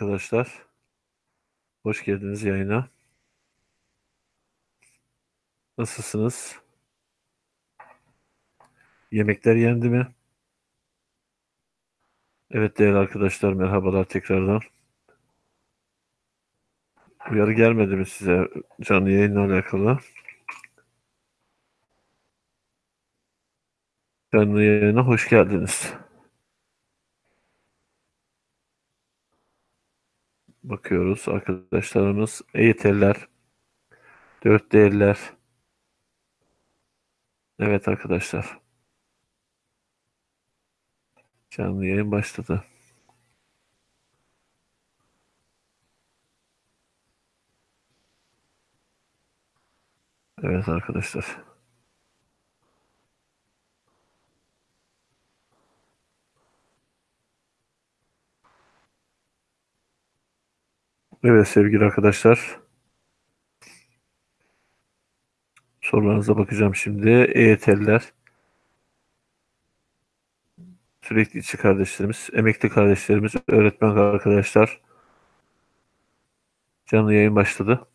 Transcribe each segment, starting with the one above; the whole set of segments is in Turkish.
arkadaşlar. Hoş geldiniz yayına. Nasılsınız? Yemekler yendi mi? Evet değerli arkadaşlar merhabalar tekrardan. Uyarı gelmedi mi size canlı yayınla alakalı? Canlı yayına hoş geldiniz. Bakıyoruz arkadaşlarımız EYT'liler, 4D'liler. Evet arkadaşlar. Canlı yayın başladı. Evet arkadaşlar. Evet sevgili arkadaşlar. Sorularınıza bakacağım şimdi. EYT'liler. Sürekli içi kardeşlerimiz, emekli kardeşlerimiz, öğretmen arkadaşlar. Canlı yayın başladı.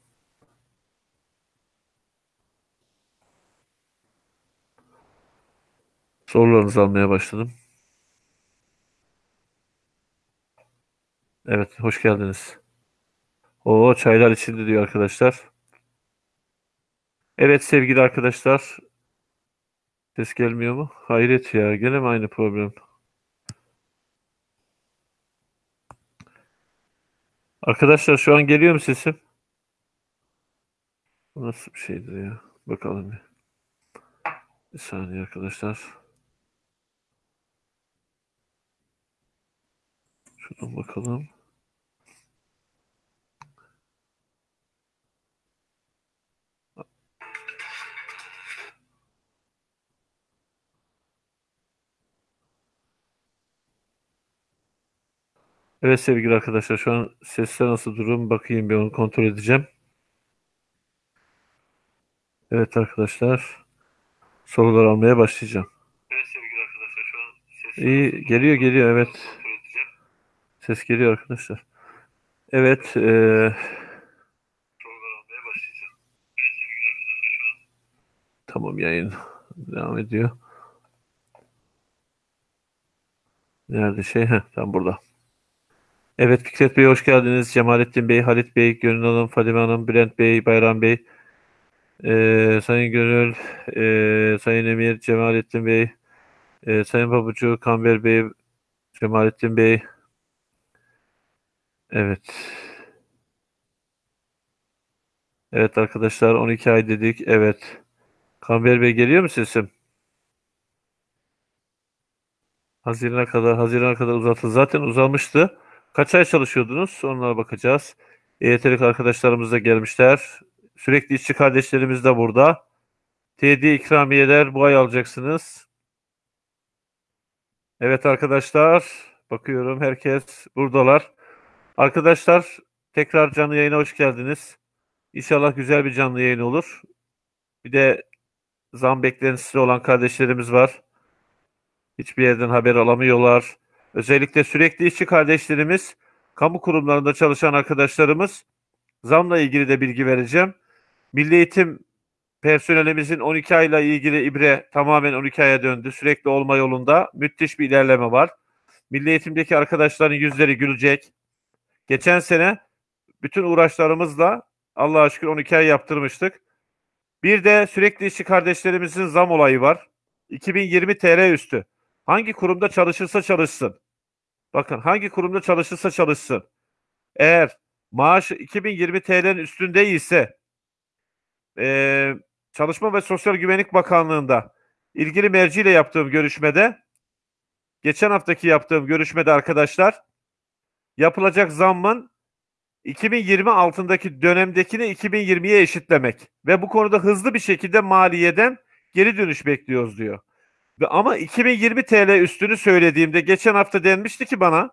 Sorularınızı almaya başladım. Evet, hoş geldiniz. O çaylar içildi diyor arkadaşlar. Evet sevgili arkadaşlar. Ses gelmiyor mu? Hayret ya, gene mi aynı problem? Arkadaşlar şu an geliyor mu sesim? Bu nasıl bir şeydir ya? Bakalım bir. Bir saniye arkadaşlar. Şuradan bakalım. Evet sevgili arkadaşlar şu an sesler nasıl durum bakayım bir onu kontrol edeceğim. Evet arkadaşlar sorular almaya başlayacağım. Evet sevgili arkadaşlar şu an ses İyi geliyor geliyor evet ses geliyor arkadaşlar. Evet an tamam yayın devam ediyor. Nerede şey? Heh, tam burada. Evet Fikret Bey hoş geldiniz. Cemalettin Bey, Halit Bey, Gönül Hanım, Fadime Hanım, Bülent Bey, Bayram Bey, eee, Sayın Gönül, eee, Sayın Emir, Cemalettin Bey, eee, Sayın Pabucu, Kamber Bey, Cemalettin Bey. Evet. Evet arkadaşlar 12 ay dedik. Evet. Kamber Bey geliyor mu sesim? Haziran'a kadar, Haziran'a kadar uzatıldı. Zaten uzamıştı. Kaç ay çalışıyordunuz? Onlara bakacağız. EYT'lik arkadaşlarımız da gelmişler. Sürekli işçi kardeşlerimiz de burada. TD ikramiyeler bu ay alacaksınız. Evet arkadaşlar. Bakıyorum herkes buradalar. Arkadaşlar tekrar canlı yayına hoş geldiniz. İnşallah güzel bir canlı yayın olur. Bir de zam beklentisi olan kardeşlerimiz var. Hiçbir yerden haber alamıyorlar. Özellikle sürekli işçi kardeşlerimiz, kamu kurumlarında çalışan arkadaşlarımız zamla ilgili de bilgi vereceğim. Milli Eğitim personelimizin 12 ayla ilgili ibre tamamen 12 aya döndü. Sürekli olma yolunda müthiş bir ilerleme var. Milli Eğitim'deki arkadaşların yüzleri gülecek. Geçen sene bütün uğraşlarımızla Allah'a şükür 12 ay yaptırmıştık. Bir de sürekli işçi kardeşlerimizin zam olayı var. 2020 TL üstü. Hangi kurumda çalışırsa çalışsın. Bakın hangi kurumda çalışırsa çalışsın. Eğer maaş 2020 TL'nin üstünde ise eee, Çalışma ve Sosyal Güvenlik Bakanlığı'nda ilgili merciyle yaptığım görüşmede geçen haftaki yaptığım görüşmede arkadaşlar yapılacak zammın 2020 altındaki dönemdekini 2020'ye eşitlemek ve bu konuda hızlı bir şekilde maliyeden geri dönüş bekliyoruz diyor. Ama 2020 TL üstünü söylediğimde geçen hafta denmişti ki bana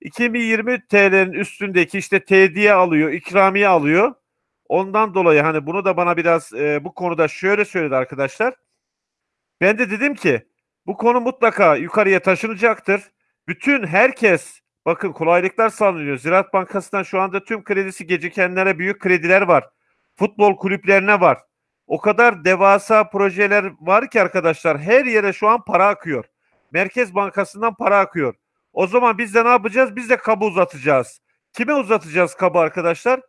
2020 TL'nin üstündeki işte tediye alıyor, ikramiye alıyor. Ondan dolayı hani bunu da bana biraz e, bu konuda şöyle söyledi arkadaşlar. Ben de dedim ki bu konu mutlaka yukarıya taşınacaktır. Bütün herkes Bakın kolaylıklar sağlanıyor. Ziraat Bankası'ndan şu anda tüm kredisi gecikenlere büyük krediler var. Futbol kulüplerine var. O kadar devasa projeler var ki arkadaşlar her yere şu an para akıyor. Merkez Bankası'ndan para akıyor. O zaman biz de ne yapacağız? Biz de kabı uzatacağız. Kime uzatacağız kabı arkadaşlar?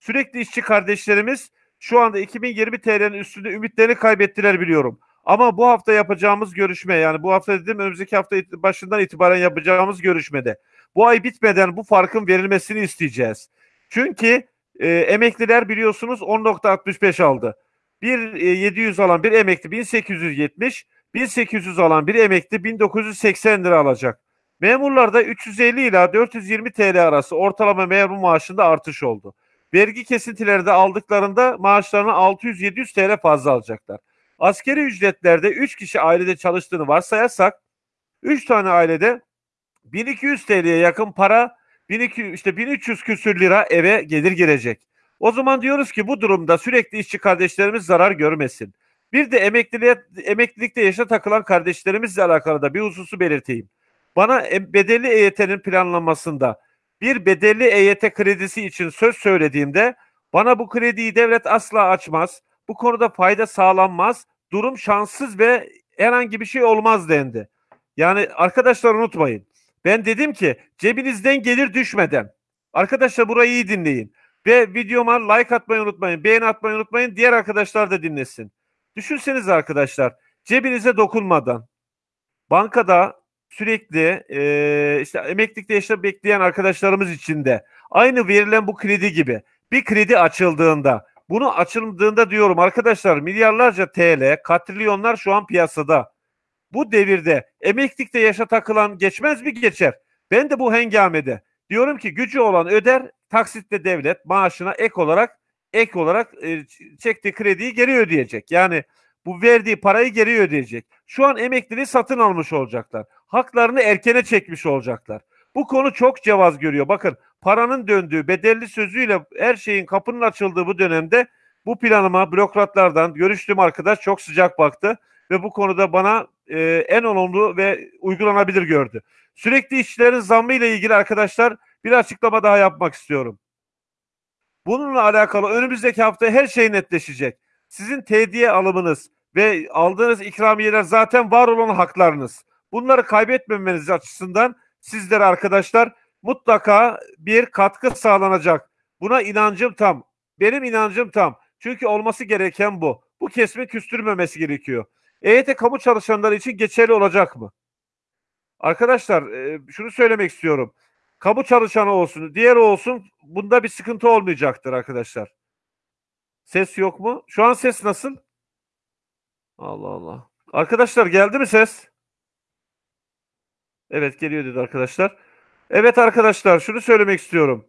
Sürekli işçi kardeşlerimiz şu anda 2020 TL'nin üstünde ümitlerini kaybettiler biliyorum. Ama bu hafta yapacağımız görüşme yani bu hafta dedim önümüzdeki hafta başından itibaren yapacağımız görüşmede bu ay bitmeden bu farkın verilmesini isteyeceğiz. Çünkü e, emekliler biliyorsunuz 10.65 aldı. Bir e, 700 alan bir emekli 1870, 1800 alan bir emekli 1980 lira alacak. Memurlarda 350 ila 420 TL arası ortalama memur maaşında artış oldu. Vergi kesintileri de aldıklarında maaşlarını 600-700 TL fazla alacaklar. Askeri ücretlerde 3 kişi ailede çalıştığını varsayarsak 3 tane ailede 1200 TL'ye yakın para 1200 işte 1300 küsür lira eve gelir gelecek. O zaman diyoruz ki bu durumda sürekli işçi kardeşlerimiz zarar görmesin. Bir de emekliliğe, emeklilikte yaşa takılan kardeşlerimizle alakalı da bir hususu belirteyim. Bana em- bedelli EYT'nin planlanmasında bir bedelli EYT kredisi için söz söylediğimde bana bu krediyi devlet asla açmaz. Bu konuda fayda sağlanmaz. Durum şanssız ve herhangi bir şey olmaz dendi. Yani arkadaşlar unutmayın. Ben dedim ki cebinizden gelir düşmeden. Arkadaşlar burayı iyi dinleyin. Ve videoma like atmayı unutmayın. Beğeni atmayı unutmayın. Diğer arkadaşlar da dinlesin. Düşünseniz arkadaşlar cebinize dokunmadan bankada sürekli e, işte emeklilikte yaşta bekleyen arkadaşlarımız için de aynı verilen bu kredi gibi bir kredi açıldığında bunu açıldığında diyorum arkadaşlar milyarlarca TL katrilyonlar şu an piyasada. Bu devirde emeklilikte yaşa takılan geçmez mi geçer. Ben de bu hengamede diyorum ki gücü olan öder taksitle devlet maaşına ek olarak ek olarak e, çektiği krediyi geri ödeyecek. Yani bu verdiği parayı geri ödeyecek. Şu an emekliliği satın almış olacaklar. Haklarını erkene çekmiş olacaklar. Bu konu çok cevaz görüyor. Bakın paranın döndüğü bedelli sözüyle her şeyin kapının açıldığı bu dönemde bu planıma bürokratlardan görüştüğüm arkadaş çok sıcak baktı ve bu konuda bana e, en olumlu ve uygulanabilir gördü. Sürekli işçilerin zammı ile ilgili arkadaşlar bir açıklama daha yapmak istiyorum. Bununla alakalı önümüzdeki hafta her şey netleşecek. Sizin tediye alımınız ve aldığınız ikramiyeler zaten var olan haklarınız. Bunları kaybetmemeniz açısından sizlere arkadaşlar mutlaka bir katkı sağlanacak. Buna inancım tam. Benim inancım tam. Çünkü olması gereken bu. Bu kesimi küstürmemesi gerekiyor. EYT kamu çalışanları için geçerli olacak mı? Arkadaşlar e, şunu söylemek istiyorum. Kamu çalışanı olsun, diğer olsun bunda bir sıkıntı olmayacaktır arkadaşlar. Ses yok mu? Şu an ses nasıl? Allah Allah. Arkadaşlar geldi mi ses? Evet geliyor dedi arkadaşlar. Evet arkadaşlar şunu söylemek istiyorum.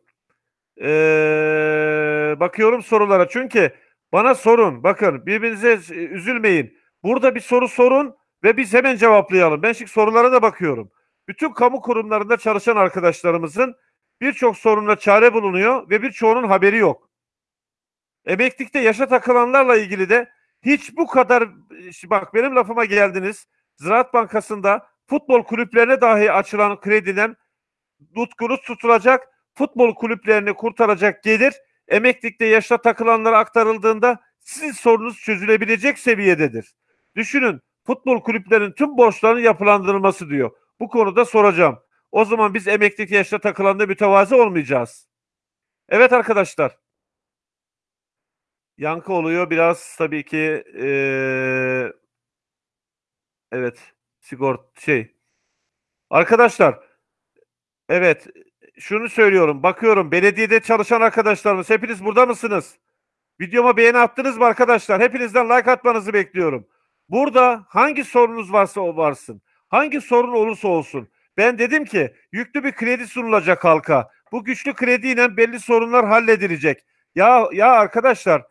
Ee, bakıyorum sorulara çünkü bana sorun. Bakın birbirinize e, üzülmeyin. Burada bir soru sorun ve biz hemen cevaplayalım. Ben şimdi sorulara da bakıyorum. Bütün kamu kurumlarında çalışan arkadaşlarımızın birçok sorunla çare bulunuyor ve birçoğunun haberi yok. Emeklilikte yaşa takılanlarla ilgili de hiç bu kadar bak benim lafıma geldiniz. Ziraat Bankası'nda futbol kulüplerine dahi açılan krediden tutkunuz tutulacak, futbol kulüplerini kurtaracak gelir emeklilikte yaşa takılanlara aktarıldığında sizin sorunuz çözülebilecek seviyededir. Düşünün futbol kulüplerinin tüm borçlarının yapılandırılması diyor. Bu konuda soracağım. O zaman biz emeklilik yaşta takılanda mütevazi olmayacağız. Evet arkadaşlar. Yankı oluyor biraz tabii ki eee, evet sigort şey. Arkadaşlar evet şunu söylüyorum bakıyorum belediyede çalışan arkadaşlarımız hepiniz burada mısınız? Videoma beğeni attınız mı arkadaşlar? Hepinizden like atmanızı bekliyorum. Burada hangi sorunuz varsa o varsın. Hangi sorun olursa olsun. Ben dedim ki yüklü bir kredi sunulacak halka. Bu güçlü krediyle belli sorunlar halledilecek. Ya ya arkadaşlar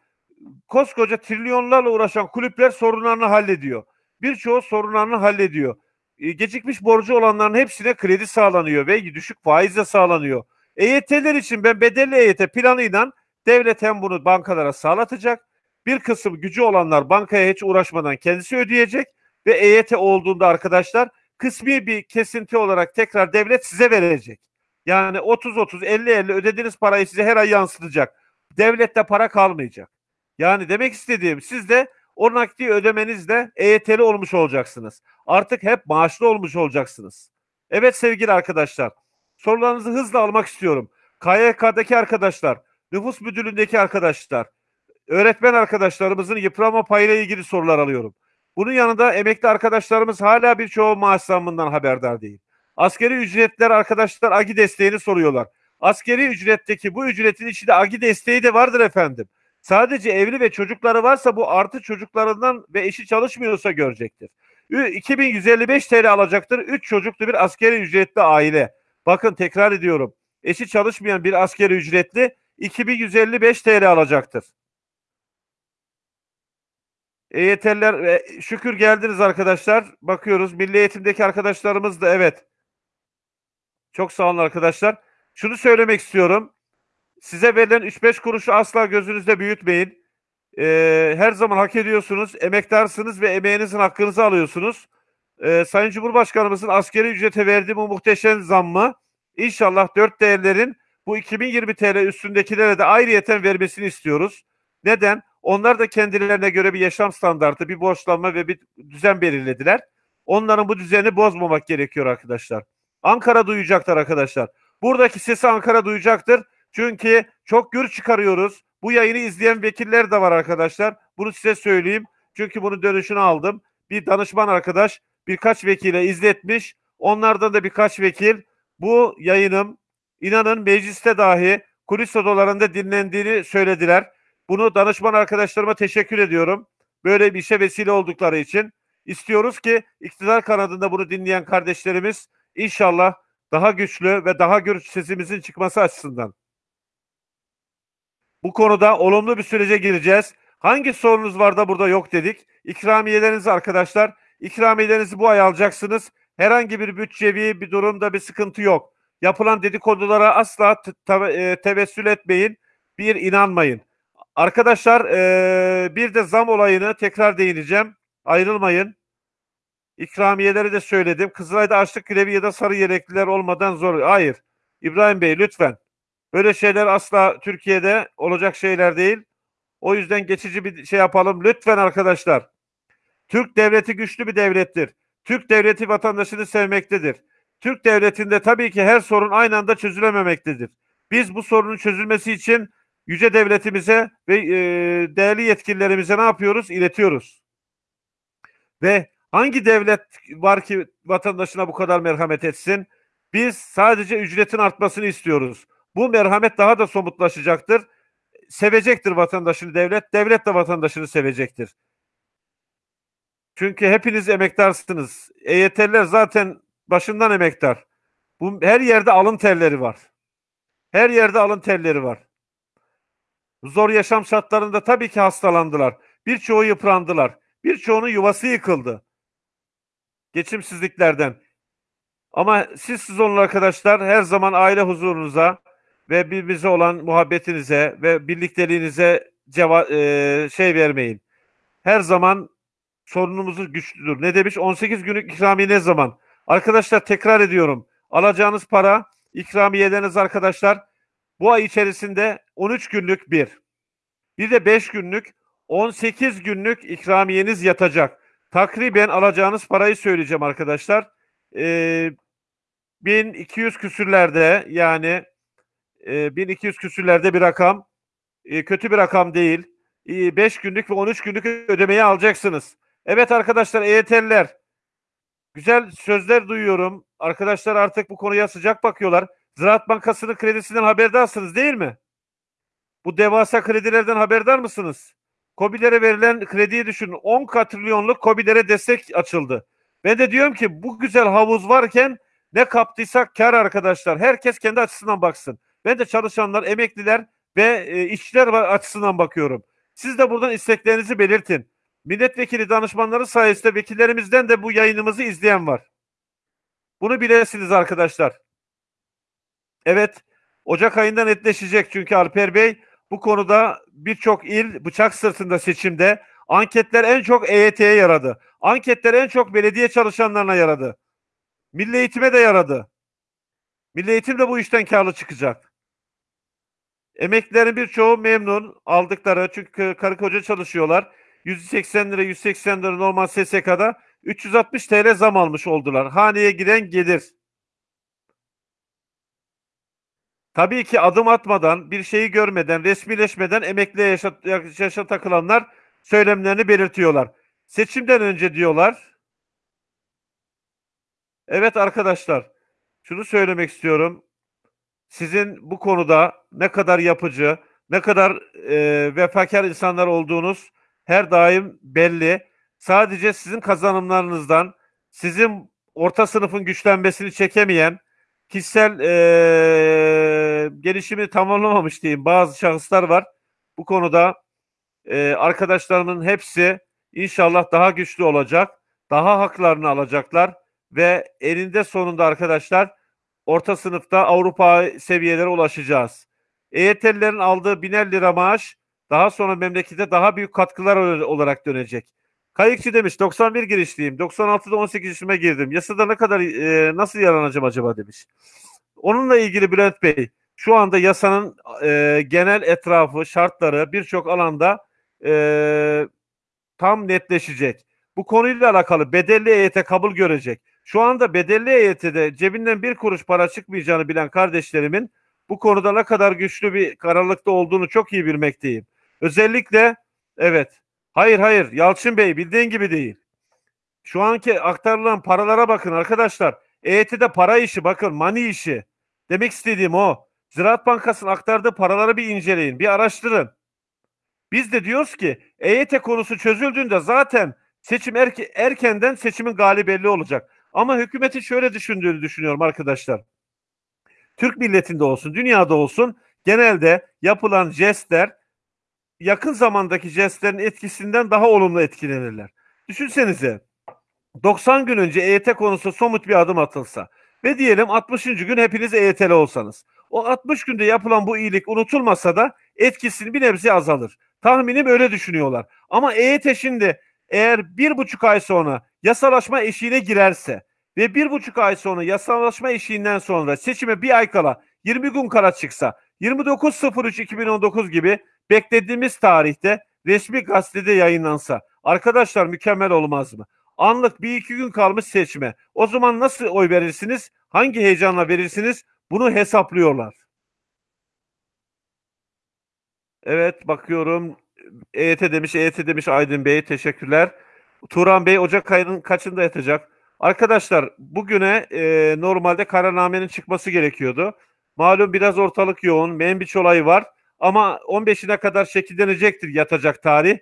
koskoca trilyonlarla uğraşan kulüpler sorunlarını hallediyor. Birçoğu sorunlarını hallediyor. E, gecikmiş borcu olanların hepsine kredi sağlanıyor ve düşük faizle sağlanıyor. EYT'ler için ben bedelli EYT planıyla devlet hem bunu bankalara sağlatacak. Bir kısım gücü olanlar bankaya hiç uğraşmadan kendisi ödeyecek ve EYT olduğunda arkadaşlar kısmi bir kesinti olarak tekrar devlet size verecek. Yani 30-30, 50-50 ödediğiniz parayı size her ay yansıtacak. Devlette para kalmayacak. Yani demek istediğim siz de o nakdi ödemenizle EYT'li olmuş olacaksınız. Artık hep maaşlı olmuş olacaksınız. Evet sevgili arkadaşlar. Sorularınızı hızla almak istiyorum. KYK'daki arkadaşlar, nüfus müdürlüğündeki arkadaşlar, öğretmen arkadaşlarımızın yıprama payıyla ilgili sorular alıyorum. Bunun yanında emekli arkadaşlarımız hala birçoğu maaş zammından haberdar değil. Askeri ücretler arkadaşlar AGİ desteğini soruyorlar. Askeri ücretteki bu ücretin içinde AGİ desteği de vardır efendim. Sadece evli ve çocukları varsa bu artı çocuklarından ve eşi çalışmıyorsa görecektir. Ü- 2155 TL alacaktır. 3 çocuklu bir askeri ücretli aile. Bakın tekrar ediyorum. Eşi çalışmayan bir askeri ücretli 2155 TL alacaktır. EYT'liler e, şükür geldiniz arkadaşlar. Bakıyoruz. Milli Eğitim'deki arkadaşlarımız da evet. Çok sağ olun arkadaşlar. Şunu söylemek istiyorum. Size verilen 3-5 kuruşu asla gözünüzde büyütmeyin. Ee, her zaman hak ediyorsunuz. Emektarsınız ve emeğinizin hakkınızı alıyorsunuz. Ee, Sayın Cumhurbaşkanımızın askeri ücrete verdiği bu muhteşem zammı inşallah 4 değerlerin bu 2020 TL üstündekilere de ayrıyeten vermesini istiyoruz. Neden? Onlar da kendilerine göre bir yaşam standartı, bir borçlanma ve bir düzen belirlediler. Onların bu düzeni bozmamak gerekiyor arkadaşlar. Ankara duyacaktır arkadaşlar. Buradaki sesi Ankara duyacaktır. Çünkü çok gür çıkarıyoruz. Bu yayını izleyen vekiller de var arkadaşlar. Bunu size söyleyeyim. Çünkü bunun dönüşünü aldım. Bir danışman arkadaş birkaç vekile izletmiş. Onlardan da birkaç vekil bu yayınım inanın mecliste dahi kulis odalarında dinlendiğini söylediler. Bunu danışman arkadaşlarıma teşekkür ediyorum. Böyle bir işe vesile oldukları için. İstiyoruz ki iktidar kanadında bunu dinleyen kardeşlerimiz inşallah daha güçlü ve daha gür sesimizin çıkması açısından. Bu konuda olumlu bir sürece gireceğiz. Hangi sorunuz var da burada yok dedik. İkramiyelerinizi arkadaşlar, ikramiyelerinizi bu ay alacaksınız. Herhangi bir bütçevi bir durumda bir sıkıntı yok. Yapılan dedikodulara asla te- e, tevessül etmeyin. Bir inanmayın. Arkadaşlar e, bir de zam olayını tekrar değineceğim. Ayrılmayın. İkramiyeleri de söyledim. Kızılay'da açlık grevi ya da sarı yelekliler olmadan zor. Hayır. İbrahim Bey lütfen. Böyle şeyler asla Türkiye'de olacak şeyler değil. O yüzden geçici bir şey yapalım. Lütfen arkadaşlar. Türk devleti güçlü bir devlettir. Türk devleti vatandaşını sevmektedir. Türk devletinde tabii ki her sorun aynı anda çözülememektedir. Biz bu sorunun çözülmesi için yüce devletimize ve e, değerli yetkililerimize ne yapıyoruz? İletiyoruz. Ve hangi devlet var ki vatandaşına bu kadar merhamet etsin? Biz sadece ücretin artmasını istiyoruz. Bu merhamet daha da somutlaşacaktır. Sevecektir vatandaşını devlet, devlet de vatandaşını sevecektir. Çünkü hepiniz emektarsınız. EYT'liler zaten başından emektar. Bu her yerde alın terleri var. Her yerde alın terleri var. Zor yaşam şartlarında tabii ki hastalandılar. Birçoğu yıprandılar. Birçoğunun yuvası yıkıldı. Geçimsizliklerden. Ama siz siz olun arkadaşlar her zaman aile huzurunuza ve birbirinize olan muhabbetinize ve birlikteliğinize ceva e, şey vermeyin. Her zaman sorunumuz güçlüdür. Ne demiş? 18 günlük ikramiye ne zaman? Arkadaşlar tekrar ediyorum. Alacağınız para ikramiyeleriniz arkadaşlar bu ay içerisinde 13 günlük bir. Bir de 5 günlük 18 günlük ikramiyeniz yatacak. Takriben alacağınız parayı söyleyeceğim arkadaşlar. Ee, 1200 küsürlerde yani e, 1200 küsürlerde bir rakam. E, kötü bir rakam değil. 5 günlük ve 13 günlük ödemeyi alacaksınız. Evet arkadaşlar EYT'liler güzel sözler duyuyorum. Arkadaşlar artık bu konuya sıcak bakıyorlar. Ziraat Bankası'nın kredisinden haberdarsınız değil mi? Bu devasa kredilerden haberdar mısınız? KOBİ'lere verilen krediyi düşünün. 10 katrilyonluk KOBİ'lere destek açıldı. Ben de diyorum ki bu güzel havuz varken ne kaptıysak kar arkadaşlar. Herkes kendi açısından baksın. Ben de çalışanlar, emekliler ve e, işçiler açısından bakıyorum. Siz de buradan isteklerinizi belirtin. Milletvekili danışmanları sayesinde vekillerimizden de bu yayınımızı izleyen var. Bunu bilesiniz arkadaşlar. Evet, Ocak ayında netleşecek çünkü Alper Bey bu konuda birçok il bıçak sırtında seçimde anketler en çok EYT'ye yaradı. Anketler en çok belediye çalışanlarına yaradı. Milli eğitime de yaradı. Milli Eğitim de bu işten karlı çıkacak. Emeklilerin birçoğu memnun aldıkları çünkü karı koca çalışıyorlar. 180 lira 180 lira normal SSK'da 360 TL zam almış oldular. Haneye giden gelir. Tabii ki adım atmadan, bir şeyi görmeden, resmileşmeden emekliye yaşa, yaşa takılanlar söylemlerini belirtiyorlar. Seçimden önce diyorlar. Evet arkadaşlar, şunu söylemek istiyorum. Sizin bu konuda ne kadar yapıcı, ne kadar e, vefakar insanlar olduğunuz her daim belli. Sadece sizin kazanımlarınızdan, sizin orta sınıfın güçlenmesini çekemeyen, kişisel e, gelişimi tamamlamamış diyeyim bazı şahıslar var. Bu konuda e, arkadaşlarımın hepsi inşallah daha güçlü olacak, daha haklarını alacaklar ve eninde sonunda arkadaşlar orta sınıfta Avrupa seviyelere ulaşacağız. EYT'lilerin aldığı biner lira maaş daha sonra memlekete daha büyük katkılar olarak dönecek. Kayıkçı demiş 91 girişliyim. 96'da 18 yaşıma girdim. Yasada ne kadar e, nasıl yaranacağım acaba demiş. Onunla ilgili Bülent Bey şu anda yasanın e, genel etrafı, şartları birçok alanda e, tam netleşecek. Bu konuyla alakalı bedelli EYT kabul görecek. Şu anda bedelli EYT'de cebinden bir kuruş para çıkmayacağını bilen kardeşlerimin bu konuda ne kadar güçlü bir kararlılıkta olduğunu çok iyi bilmekteyim. Özellikle evet hayır hayır Yalçın Bey bildiğin gibi değil. Şu anki aktarılan paralara bakın arkadaşlar. EYT'de para işi bakın money işi. Demek istediğim o. Ziraat Bankası'nın aktardığı paraları bir inceleyin, bir araştırın. Biz de diyoruz ki EYT konusu çözüldüğünde zaten seçim erke, erkenden seçimin galibi belli olacak. Ama hükümetin şöyle düşündüğünü düşünüyorum arkadaşlar. Türk milletinde olsun, dünyada olsun genelde yapılan jestler yakın zamandaki jestlerin etkisinden daha olumlu etkilenirler. Düşünsenize 90 gün önce EYT konusu somut bir adım atılsa ve diyelim 60. gün hepiniz EYT'li olsanız. O 60 günde yapılan bu iyilik unutulmasa da etkisini bir nebze azalır. Tahminim öyle düşünüyorlar. Ama EYT şimdi eğer bir buçuk ay sonra yasalaşma eşiğine girerse ve bir buçuk ay sonra yasalaşma eşiğinden sonra seçime bir ay kala 20 gün kala çıksa 29.03.2019 gibi beklediğimiz tarihte resmi gazetede yayınlansa arkadaşlar mükemmel olmaz mı? Anlık bir iki gün kalmış seçime. O zaman nasıl oy verirsiniz? Hangi heyecanla verirsiniz? Bunu hesaplıyorlar. Evet bakıyorum. EYT demiş, EYT demiş Aydın Bey. Teşekkürler. Turan Bey Ocak ayının kaçında yatacak? Arkadaşlar bugüne e, normalde kararnamenin çıkması gerekiyordu. Malum biraz ortalık yoğun. Menbiç olayı var. Ama 15'ine kadar şekillenecektir yatacak tarih.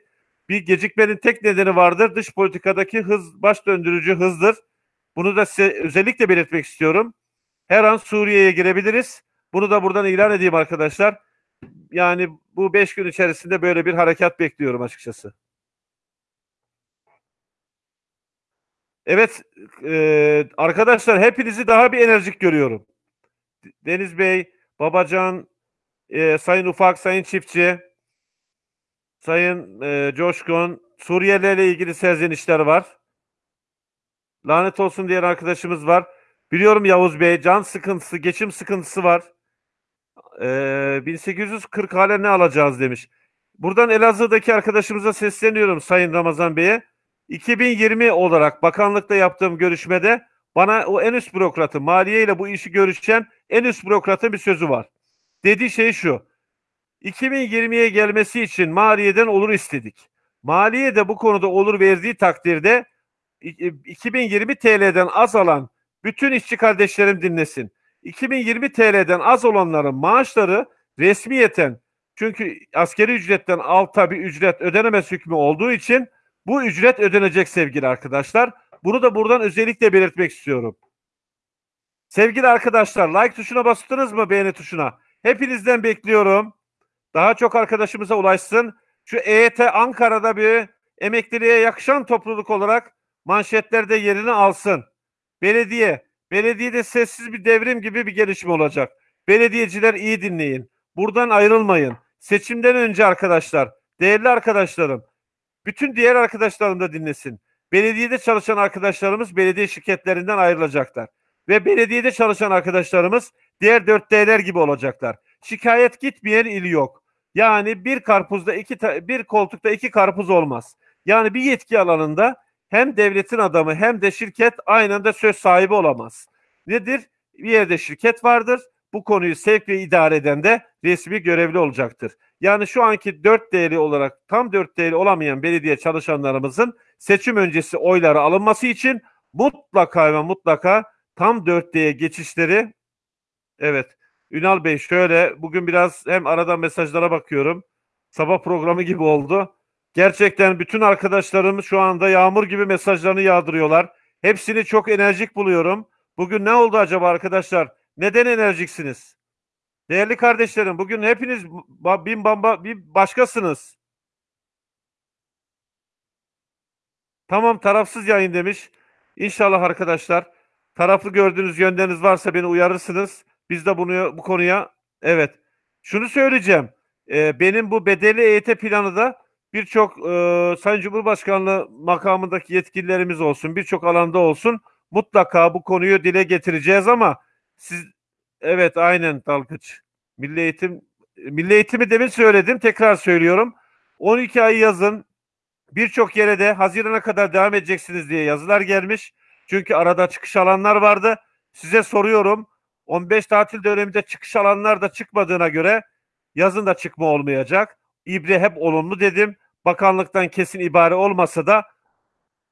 Bir gecikmenin tek nedeni vardır. Dış politikadaki hız baş döndürücü hızdır. Bunu da size özellikle belirtmek istiyorum. Her an Suriye'ye girebiliriz. Bunu da buradan ilan edeyim arkadaşlar. Yani bu beş gün içerisinde böyle bir harekat bekliyorum açıkçası. Evet e, arkadaşlar hepinizi daha bir enerjik görüyorum. Deniz Bey, Babacan, e, Sayın Ufak, Sayın Çiftçi, Sayın e, Coşkun, Suriyelilerle ilgili serzenişler var. Lanet olsun diyen arkadaşımız var. Biliyorum Yavuz Bey, can sıkıntısı, geçim sıkıntısı var. E, 1840 hale ne alacağız demiş. Buradan Elazığ'daki arkadaşımıza sesleniyorum Sayın Ramazan Bey'e. 2020 olarak bakanlıkta yaptığım görüşmede bana o en üst bürokratı, maliye ile bu işi görüşen en üst bürokratın bir sözü var. Dediği şey şu. 2020'ye gelmesi için maliyeden olur istedik. Maliye de bu konuda olur verdiği takdirde 2020 TL'den az alan bütün işçi kardeşlerim dinlesin. 2020 TL'den az olanların maaşları resmiyeten çünkü askeri ücretten alta bir ücret ödenemez hükmü olduğu için bu ücret ödenecek sevgili arkadaşlar. Bunu da buradan özellikle belirtmek istiyorum. Sevgili arkadaşlar like tuşuna bastınız mı beğeni tuşuna? Hepinizden bekliyorum. Daha çok arkadaşımıza ulaşsın. Şu EYT Ankara'da bir emekliliğe yakışan topluluk olarak manşetlerde yerini alsın. Belediye, belediyede sessiz bir devrim gibi bir gelişme olacak. Belediyeciler iyi dinleyin. Buradan ayrılmayın. Seçimden önce arkadaşlar, değerli arkadaşlarım, bütün diğer arkadaşlarım da dinlesin. Belediyede çalışan arkadaşlarımız belediye şirketlerinden ayrılacaklar. Ve belediyede çalışan arkadaşlarımız diğer 4D'ler gibi olacaklar. Şikayet gitmeyen il yok. Yani bir karpuzda iki bir koltukta iki karpuz olmaz. Yani bir yetki alanında hem devletin adamı hem de şirket aynı anda söz sahibi olamaz. Nedir? Bir yerde şirket vardır. Bu konuyu sevk ve idare eden de resmi görevli olacaktır. Yani şu anki 4 değeri olarak tam 4 değeri olamayan belediye çalışanlarımızın seçim öncesi oyları alınması için mutlaka ve mutlaka tam 4D'ye geçişleri evet Ünal Bey şöyle bugün biraz hem arada mesajlara bakıyorum. Sabah programı gibi oldu. Gerçekten bütün arkadaşlarım şu anda yağmur gibi mesajlarını yağdırıyorlar. Hepsini çok enerjik buluyorum. Bugün ne oldu acaba arkadaşlar? Neden enerjiksiniz? Değerli kardeşlerim bugün hepiniz bin bamba bir başkasınız. Tamam tarafsız yayın demiş. İnşallah arkadaşlar taraflı gördüğünüz yönleriniz varsa beni uyarırsınız. Biz de bunu bu konuya evet. Şunu söyleyeceğim. Ee, benim bu bedelli EYT planı da birçok e, Sayın Cumhurbaşkanlığı makamındaki yetkililerimiz olsun, birçok alanda olsun mutlaka bu konuyu dile getireceğiz ama siz evet aynen Dalgıç. Milli Eğitim Milli Eğitimi demin söyledim, tekrar söylüyorum. 12 ay yazın birçok yere de Haziran'a kadar devam edeceksiniz diye yazılar gelmiş. Çünkü arada çıkış alanlar vardı. Size soruyorum. 15 tatil döneminde çıkış alanlar da çıkmadığına göre yazın da çıkma olmayacak. İbre hep olumlu dedim. Bakanlıktan kesin ibare olmasa da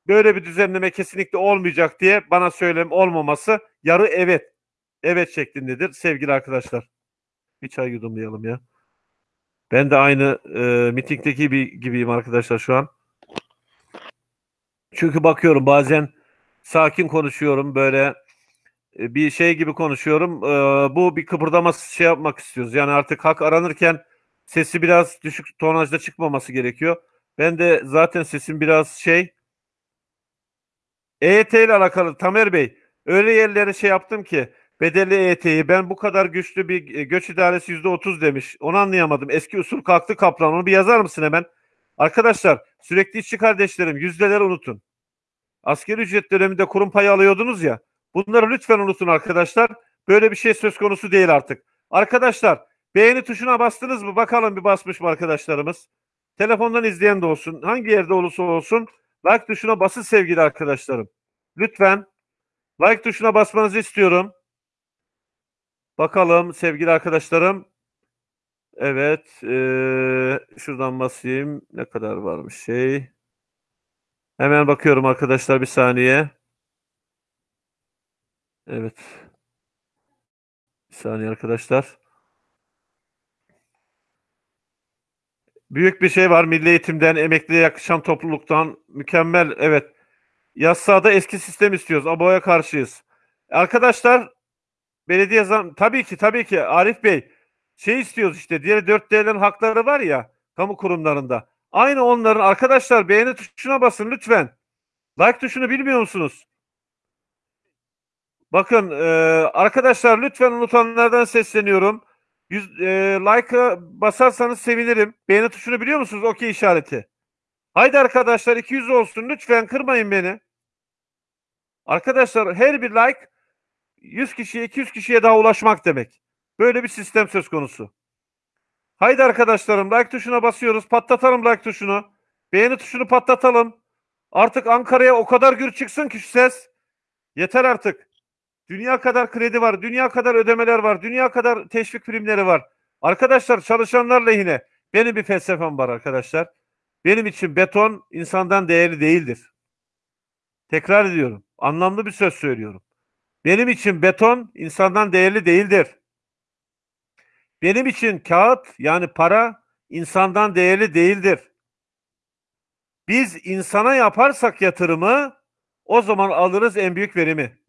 böyle bir düzenleme kesinlikle olmayacak diye bana söylem olmaması yarı evet. Evet şeklindedir sevgili arkadaşlar. Bir çay yudumlayalım ya. Ben de aynı e, mitingdeki gibi, gibiyim arkadaşlar şu an. Çünkü bakıyorum bazen sakin konuşuyorum böyle bir şey gibi konuşuyorum. E, bu bir kıpırdama şey yapmak istiyoruz. Yani artık hak aranırken sesi biraz düşük tonajda çıkmaması gerekiyor. Ben de zaten sesim biraz şey EYT ile alakalı Tamer Bey öyle yerlere şey yaptım ki bedelli EYT'yi ben bu kadar güçlü bir e, göç idaresi yüzde otuz demiş. Onu anlayamadım. Eski usul kalktı kaplan. Onu bir yazar mısın hemen? Arkadaşlar sürekli işçi kardeşlerim yüzdeleri unutun. Askeri ücret döneminde kurum payı alıyordunuz ya. Bunları lütfen unutun arkadaşlar. Böyle bir şey söz konusu değil artık. Arkadaşlar beğeni tuşuna bastınız mı? Bakalım bir basmış mı arkadaşlarımız? Telefondan izleyen de olsun. Hangi yerde olursa olsun like tuşuna basın sevgili arkadaşlarım. Lütfen like tuşuna basmanızı istiyorum. Bakalım sevgili arkadaşlarım. Evet. eee, şuradan basayım. Ne kadar varmış şey. Hemen bakıyorum arkadaşlar bir saniye. Evet. Bir saniye arkadaşlar. Büyük bir şey var. Milli eğitimden, emekliye yakışan topluluktan. Mükemmel. Evet. Yassada eski sistem istiyoruz. ABO'ya karşıyız. Arkadaşlar belediye zam tabii ki tabii ki Arif Bey şey istiyoruz işte diğer 4D'lerin hakları var ya kamu kurumlarında. Aynı onların arkadaşlar beğeni tuşuna basın lütfen. Like tuşunu bilmiyor musunuz? Bakın e, arkadaşlar lütfen unutanlardan sesleniyorum. Yüz, e, like'a basarsanız sevinirim. Beğeni tuşunu biliyor musunuz? Okey işareti. Haydi arkadaşlar 200 olsun. Lütfen kırmayın beni. Arkadaşlar her bir like 100 kişiye 200 kişiye daha ulaşmak demek. Böyle bir sistem söz konusu. Haydi arkadaşlarım like tuşuna basıyoruz. Patlatalım like tuşunu. Beğeni tuşunu patlatalım. Artık Ankara'ya o kadar gür çıksın ki şu ses. Yeter artık. Dünya kadar kredi var. Dünya kadar ödemeler var. Dünya kadar teşvik primleri var. Arkadaşlar çalışanlar lehine. Benim bir felsefem var arkadaşlar. Benim için beton insandan değerli değildir. Tekrar ediyorum. Anlamlı bir söz söylüyorum. Benim için beton insandan değerli değildir. Benim için kağıt yani para insandan değerli değildir. Biz insana yaparsak yatırımı o zaman alırız en büyük verimi.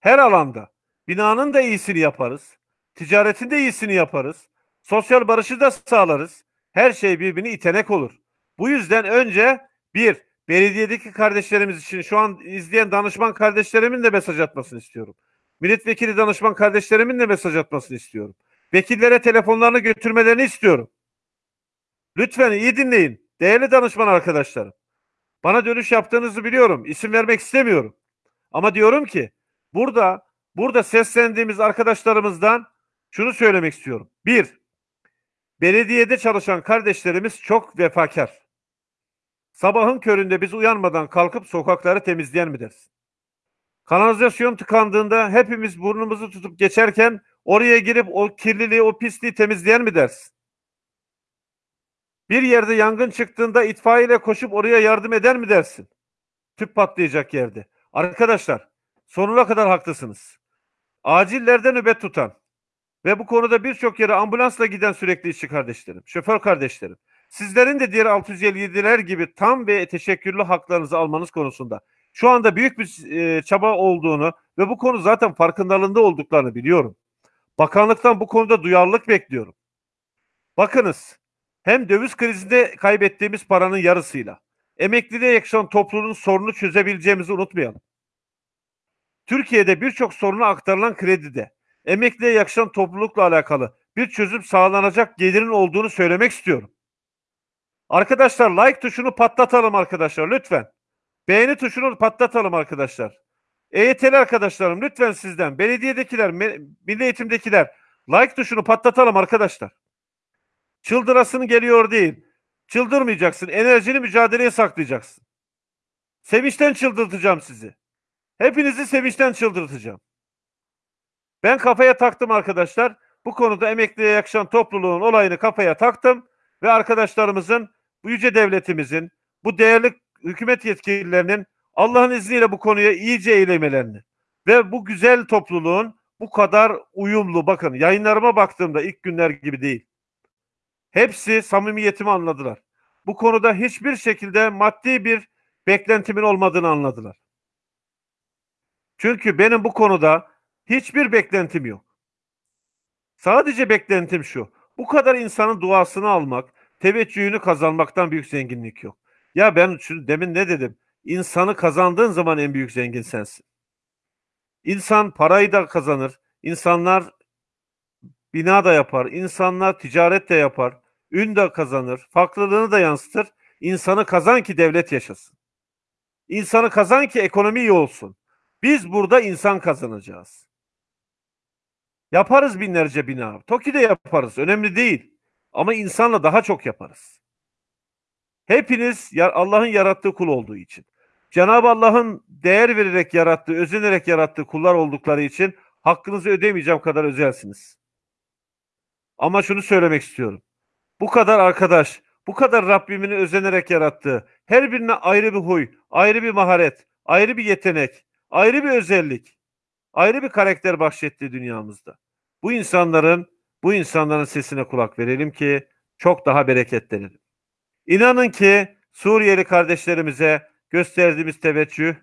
Her alanda. Binanın da iyisini yaparız. Ticaretin de iyisini yaparız. Sosyal barışı da sağlarız. Her şey birbirini itenek olur. Bu yüzden önce bir, belediyedeki kardeşlerimiz için şu an izleyen danışman kardeşlerimin de mesaj atmasını istiyorum. Milletvekili danışman kardeşlerimin de mesaj atmasını istiyorum. Vekillere telefonlarını götürmelerini istiyorum. Lütfen iyi dinleyin. Değerli danışman arkadaşlarım. Bana dönüş yaptığınızı biliyorum. İsim vermek istemiyorum. Ama diyorum ki burada burada seslendiğimiz arkadaşlarımızdan şunu söylemek istiyorum. Bir, belediyede çalışan kardeşlerimiz çok vefakar. Sabahın köründe biz uyanmadan kalkıp sokakları temizleyen mi dersin? Kanalizasyon tıkandığında hepimiz burnumuzu tutup geçerken oraya girip o kirliliği, o pisliği temizleyen mi dersin? Bir yerde yangın çıktığında itfaiyeyle koşup oraya yardım eder mi dersin? Tüp patlayacak yerde. Arkadaşlar sonuna kadar haklısınız. Acillerde nöbet tutan ve bu konuda birçok yere ambulansla giden sürekli işçi kardeşlerim, şoför kardeşlerim. Sizlerin de diğer 657'ler gibi tam ve teşekkürlü haklarınızı almanız konusunda şu anda büyük bir e, çaba olduğunu ve bu konu zaten farkındalığında olduklarını biliyorum. Bakanlıktan bu konuda duyarlılık bekliyorum. Bakınız hem döviz krizinde kaybettiğimiz paranın yarısıyla emekliliğe yakışan toplumun sorunu çözebileceğimizi unutmayalım. Türkiye'de birçok soruna aktarılan kredide emekliye yakışan toplulukla alakalı bir çözüm sağlanacak gelirin olduğunu söylemek istiyorum. Arkadaşlar like tuşunu patlatalım arkadaşlar lütfen. Beğeni tuşunu patlatalım arkadaşlar. EYT'li arkadaşlarım lütfen sizden, belediyedekiler, milli eğitimdekiler like tuşunu patlatalım arkadaşlar. Çıldırasın geliyor değil. Çıldırmayacaksın. Enerjini mücadeleye saklayacaksın. Sevinçten çıldırtacağım sizi. Hepinizi sevinçten çıldırtacağım. Ben kafaya taktım arkadaşlar. Bu konuda emekliye yakışan topluluğun olayını kafaya taktım ve arkadaşlarımızın, bu yüce devletimizin, bu değerli hükümet yetkililerinin Allah'ın izniyle bu konuya iyice eğilemelerini ve bu güzel topluluğun bu kadar uyumlu bakın yayınlarıma baktığımda ilk günler gibi değil. Hepsi samimiyetimi anladılar. Bu konuda hiçbir şekilde maddi bir beklentimin olmadığını anladılar. Çünkü benim bu konuda hiçbir beklentim yok. Sadece beklentim şu. Bu kadar insanın duasını almak, teveccühünü kazanmaktan büyük zenginlik yok. Ya ben şunu demin ne dedim? İnsanı kazandığın zaman en büyük zengin sensin. İnsan parayı da kazanır. İnsanlar bina da yapar. İnsanlar ticaret de yapar. Ün de kazanır. Farklılığını da yansıtır. İnsanı kazan ki devlet yaşasın. İnsanı kazan ki ekonomi iyi olsun. Biz burada insan kazanacağız. Yaparız binlerce bina. TOKİ'de yaparız. Önemli değil. Ama insanla daha çok yaparız. Hepiniz Allah'ın yarattığı kul olduğu için. Cenab-ı Allah'ın değer vererek yarattığı, özenerek yarattığı kullar oldukları için hakkınızı ödemeyeceğim kadar özelsiniz. Ama şunu söylemek istiyorum. Bu kadar arkadaş, bu kadar Rabbimin özenerek yarattığı, her birine ayrı bir huy, ayrı bir maharet, ayrı bir yetenek, ayrı bir özellik, ayrı bir karakter bahşetti dünyamızda. Bu insanların, bu insanların sesine kulak verelim ki çok daha bereketlenelim. İnanın ki Suriyeli kardeşlerimize gösterdiğimiz teveccüh,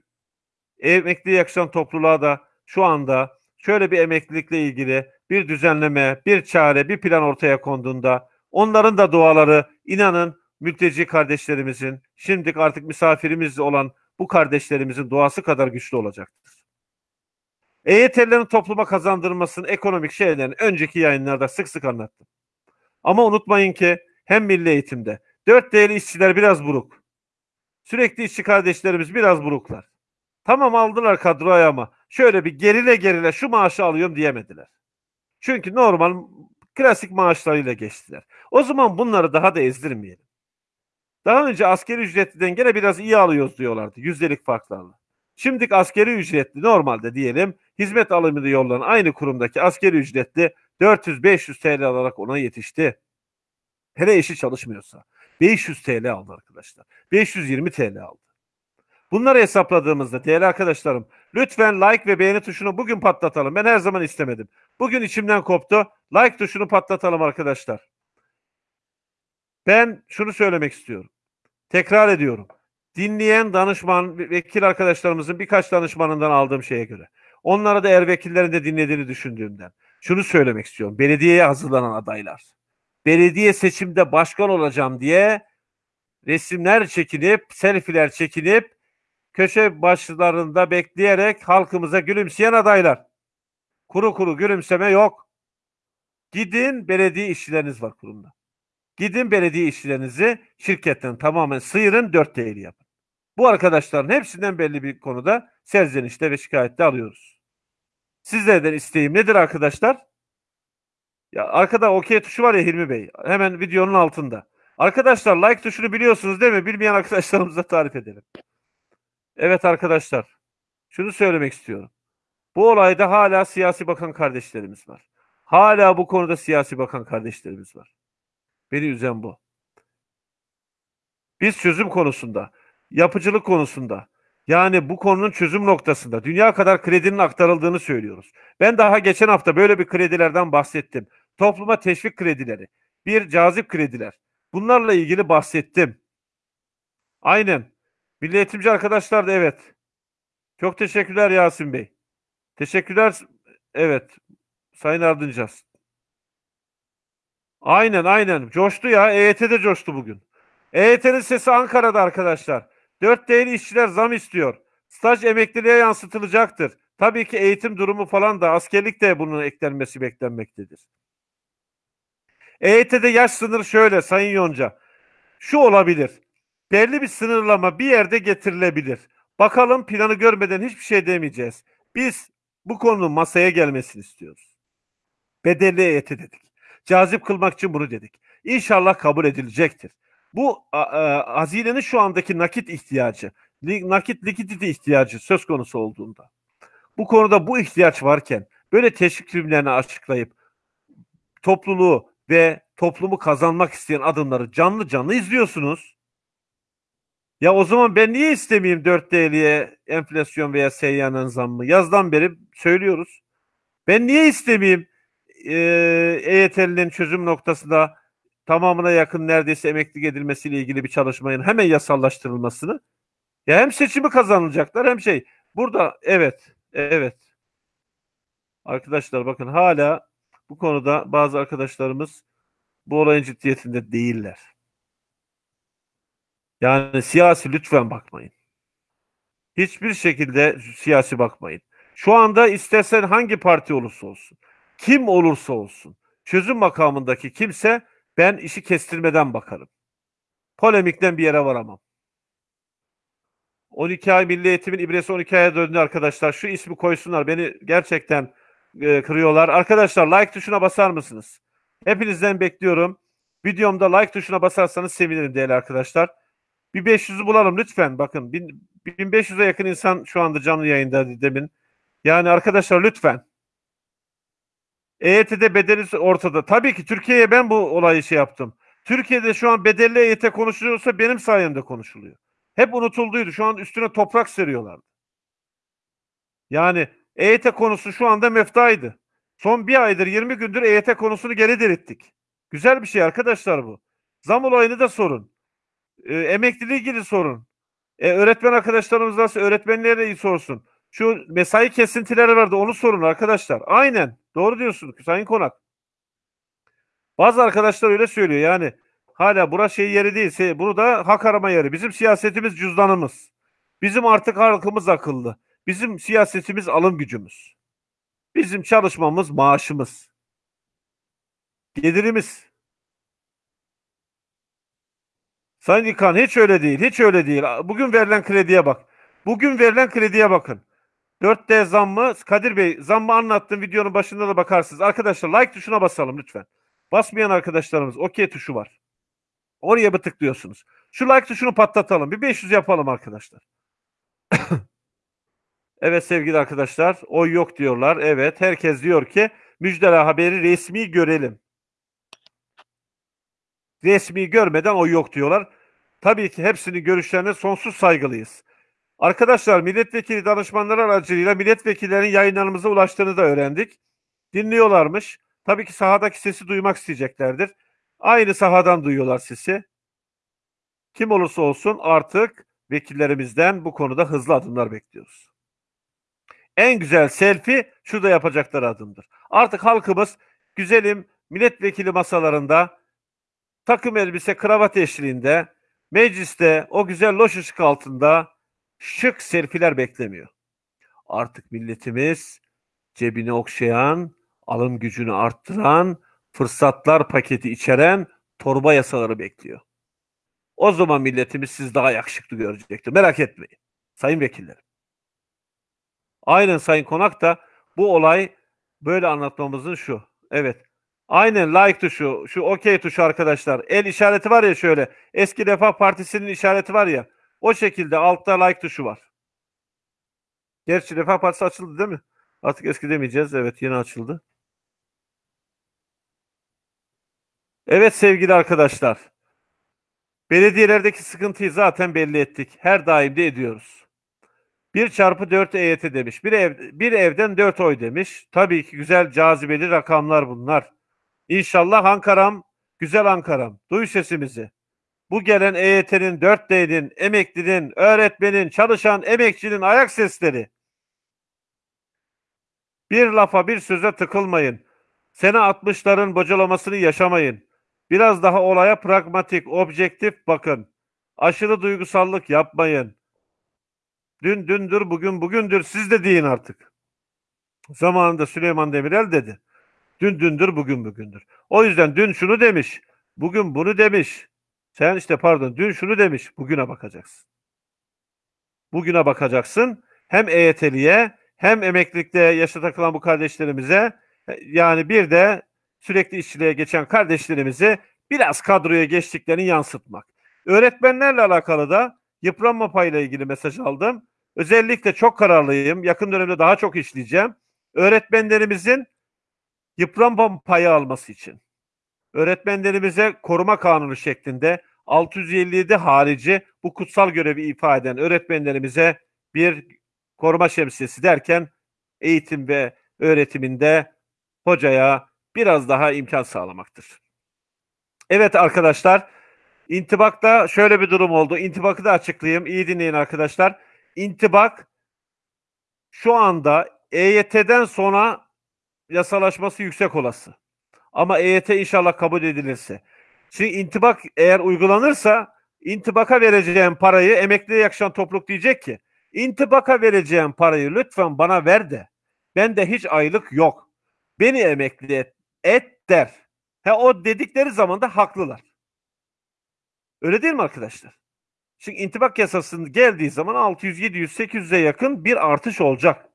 emekli yakışan topluluğa da şu anda şöyle bir emeklilikle ilgili bir düzenleme, bir çare, bir plan ortaya konduğunda onların da duaları inanın mülteci kardeşlerimizin, şimdilik artık misafirimiz olan bu kardeşlerimizin duası kadar güçlü olacaktır. EYT'lerin topluma kazandırmasının ekonomik şeylerini önceki yayınlarda sık sık anlattım. Ama unutmayın ki hem milli eğitimde dört değerli işçiler biraz buruk. Sürekli işçi kardeşlerimiz biraz buruklar. Tamam aldılar kadroya ama şöyle bir gerile gerile şu maaşı alıyorum diyemediler. Çünkü normal klasik maaşlarıyla geçtiler. O zaman bunları daha da ezdirmeyelim. Daha önce askeri ücretliden gene biraz iyi alıyoruz diyorlardı yüzdelik farklarla. Şimdiki askeri ücretli normalde diyelim hizmet alımını yollanan aynı kurumdaki askeri ücretli 400-500 TL alarak ona yetişti. Hele eşi çalışmıyorsa 500 TL aldı arkadaşlar. 520 TL aldı. Bunları hesapladığımızda değerli arkadaşlarım lütfen like ve beğeni tuşunu bugün patlatalım. Ben her zaman istemedim. Bugün içimden koptu. Like tuşunu patlatalım arkadaşlar. Ben şunu söylemek istiyorum. Tekrar ediyorum. Dinleyen danışman, vekil arkadaşlarımızın birkaç danışmanından aldığım şeye göre. Onlara da er vekillerin de dinlediğini düşündüğümden. Şunu söylemek istiyorum. Belediyeye hazırlanan adaylar. Belediye seçimde başkan olacağım diye resimler çekinip, selfiler çekinip köşe başlarında bekleyerek halkımıza gülümseyen adaylar. Kuru kuru gülümseme yok. Gidin belediye işçileriniz var kurumda. Gidin belediye işçilerinizi şirketten tamamen sıyırın dört değeri yapın. Bu arkadaşların hepsinden belli bir konuda serzenişte ve şikayette alıyoruz. Sizlerden isteğim nedir arkadaşlar? Ya arkada OK tuşu var ya Hilmi Bey. Hemen videonun altında. Arkadaşlar like tuşunu biliyorsunuz değil mi? Bilmeyen arkadaşlarımıza tarif edelim. Evet arkadaşlar. Şunu söylemek istiyorum. Bu olayda hala siyasi bakan kardeşlerimiz var. Hala bu konuda siyasi bakan kardeşlerimiz var. Beni üzen bu. Biz çözüm konusunda, yapıcılık konusunda, yani bu konunun çözüm noktasında dünya kadar kredinin aktarıldığını söylüyoruz. Ben daha geçen hafta böyle bir kredilerden bahsettim. Topluma teşvik kredileri, bir cazip krediler. Bunlarla ilgili bahsettim. Aynen. Milli eğitimci arkadaşlar da evet. Çok teşekkürler Yasin Bey. Teşekkürler. Evet. Sayın Ardıncaz. Aynen aynen. Coştu ya. EYT'de coştu bugün. EYT'nin sesi Ankara'da arkadaşlar. 4 değerli işçiler zam istiyor. Staj emekliliğe yansıtılacaktır. Tabii ki eğitim durumu falan da askerlik de bunun eklenmesi beklenmektedir. EYT'de yaş sınırı şöyle Sayın Yonca. Şu olabilir. Belli bir sınırlama bir yerde getirilebilir. Bakalım planı görmeden hiçbir şey demeyeceğiz. Biz bu konunun masaya gelmesini istiyoruz. Bedelli EYT dedik. Cazip kılmak için bunu dedik. İnşallah kabul edilecektir. Bu a, hazinenin şu andaki nakit ihtiyacı, nakit likidite ihtiyacı söz konusu olduğunda, bu konuda bu ihtiyaç varken böyle teşvik filmlerini açıklayıp topluluğu ve toplumu kazanmak isteyen adımları canlı canlı izliyorsunuz. Ya o zaman ben niye istemeyeyim 4 TL'ye enflasyon veya seyyanen zammı? Yazdan beri söylüyoruz. Ben niye istemeyeyim e, EYT'linin çözüm noktasında tamamına yakın neredeyse emeklilik edilmesiyle ilgili bir çalışmanın hemen yasallaştırılmasını? Ya hem seçimi kazanılacaklar hem şey. Burada evet, evet. Arkadaşlar bakın hala bu konuda bazı arkadaşlarımız bu olayın ciddiyetinde değiller. Yani siyasi lütfen bakmayın. Hiçbir şekilde siyasi bakmayın. Şu anda istersen hangi parti olursa olsun, kim olursa olsun, çözüm makamındaki kimse ben işi kestirmeden bakarım. Polemikten bir yere varamam. 12 ay milli eğitimin ibresi 12 aya döndü arkadaşlar. Şu ismi koysunlar. Beni gerçekten e, kırıyorlar. Arkadaşlar like tuşuna basar mısınız? Hepinizden bekliyorum. Videomda like tuşuna basarsanız sevinirim değerli arkadaşlar. Bir 500'ü bulalım lütfen. Bakın 1500'e yakın insan şu anda canlı yayında demin. Yani arkadaşlar lütfen. EYT'de bedeli ortada. Tabii ki Türkiye'ye ben bu olayı şey yaptım. Türkiye'de şu an bedelli EYT konuşuluyorsa benim sayemde konuşuluyor. Hep unutulduydu. Şu an üstüne toprak seriyorlardı. Yani EYT konusu şu anda meftaydı. Son bir aydır 20 gündür EYT konusunu geri dirittik. Güzel bir şey arkadaşlar bu. Zam olayını da sorun. E, emekliliği ilgili sorun. E, öğretmen arkadaşlarımız varsa öğretmenlere sorsun. Şu mesai kesintileri vardı onu sorun arkadaşlar. Aynen. Doğru diyorsun Sayın Konak. Bazı arkadaşlar öyle söylüyor yani. Hala burası şey yeri değil. Bunu da hak arama yeri. Bizim siyasetimiz cüzdanımız. Bizim artık halkımız akıllı. Bizim siyasetimiz alım gücümüz. Bizim çalışmamız maaşımız. Gelirimiz. Sayın İlkan hiç öyle değil. Hiç öyle değil. Bugün verilen krediye bak. Bugün verilen krediye bakın. 4D zammı Kadir Bey zammı anlattım videonun başında da bakarsınız. Arkadaşlar like tuşuna basalım lütfen. Basmayan arkadaşlarımız OK tuşu var. Oraya bir tıklıyorsunuz. Şu like tuşunu patlatalım. Bir 500 yapalım arkadaşlar. evet sevgili arkadaşlar. Oy yok diyorlar. Evet herkes diyor ki müjdeli haberi resmi görelim. Resmi görmeden oy yok diyorlar. Tabii ki hepsinin görüşlerine sonsuz saygılıyız. Arkadaşlar milletvekili danışmanları aracılığıyla milletvekillerinin yayınlarımıza ulaştığını da öğrendik. Dinliyorlarmış. Tabii ki sahadaki sesi duymak isteyeceklerdir. Aynı sahadan duyuyorlar sesi. Kim olursa olsun artık vekillerimizden bu konuda hızlı adımlar bekliyoruz. En güzel selfie şurada yapacakları adımdır. Artık halkımız güzelim milletvekili masalarında takım elbise kravat eşliğinde mecliste o güzel loş ışık altında şık selfiler beklemiyor. Artık milletimiz cebini okşayan, alım gücünü arttıran, fırsatlar paketi içeren torba yasaları bekliyor. O zaman milletimiz siz daha yakışıklı görecektir. Merak etmeyin. Sayın vekillerim. Aynen Sayın Konak da Bu olay böyle anlatmamızın şu. Evet. Aynen like tuşu, şu okey tuşu arkadaşlar. El işareti var ya şöyle. Eski Refah Partisi'nin işareti var ya. O şekilde altta like tuşu var. Gerçi Refah Partisi açıldı değil mi? Artık eski demeyeceğiz. Evet yeni açıldı. Evet sevgili arkadaşlar. Belediyelerdeki sıkıntıyı zaten belli ettik. Her daim de ediyoruz. 1 çarpı 4 EYT demiş. Bir, ev, bir evden 4 oy demiş. Tabii ki güzel cazibeli rakamlar bunlar. İnşallah Ankara'm, güzel Ankara'm. Duy sesimizi. Bu gelen EYT'nin, 4D'nin, emeklinin, öğretmenin, çalışan emekçinin ayak sesleri. Bir lafa bir söze tıkılmayın. Sene 60'ların bocalamasını yaşamayın. Biraz daha olaya pragmatik, objektif bakın. Aşırı duygusallık yapmayın. Dün dündür, bugün bugündür. Siz de deyin artık. Zamanında Süleyman Demirel dedi. Dün dündür, bugün bugündür. O yüzden dün şunu demiş, bugün bunu demiş. Sen işte pardon, dün şunu demiş, bugüne bakacaksın. Bugüne bakacaksın. Hem EYT'liye hem emeklilikte yaşa takılan bu kardeşlerimize yani bir de sürekli işçiliğe geçen kardeşlerimizi biraz kadroya geçtiklerini yansıtmak. Öğretmenlerle alakalı da yıpranma payıyla ilgili mesaj aldım. Özellikle çok kararlıyım. Yakın dönemde daha çok işleyeceğim. Öğretmenlerimizin yıpranma payı alması için. Öğretmenlerimize koruma kanunu şeklinde 657 harici bu kutsal görevi ifa eden öğretmenlerimize bir koruma şemsiyesi derken eğitim ve öğretiminde hocaya biraz daha imkan sağlamaktır. Evet arkadaşlar, intibakta şöyle bir durum oldu. İntibakı da açıklayayım. İyi dinleyin arkadaşlar. İntibak şu anda EYT'den sonra yasalaşması yüksek olası. Ama EYT inşallah kabul edilirse. Şimdi intibak eğer uygulanırsa intibaka vereceğim parayı emekliye yakışan topluluk diyecek ki intibaka vereceğim parayı lütfen bana ver de. Bende hiç aylık yok. Beni emekli et, et der. He o dedikleri zaman da haklılar. Öyle değil mi arkadaşlar? Çünkü intibak yasasının geldiği zaman 600, 700, 800'e yakın bir artış olacak.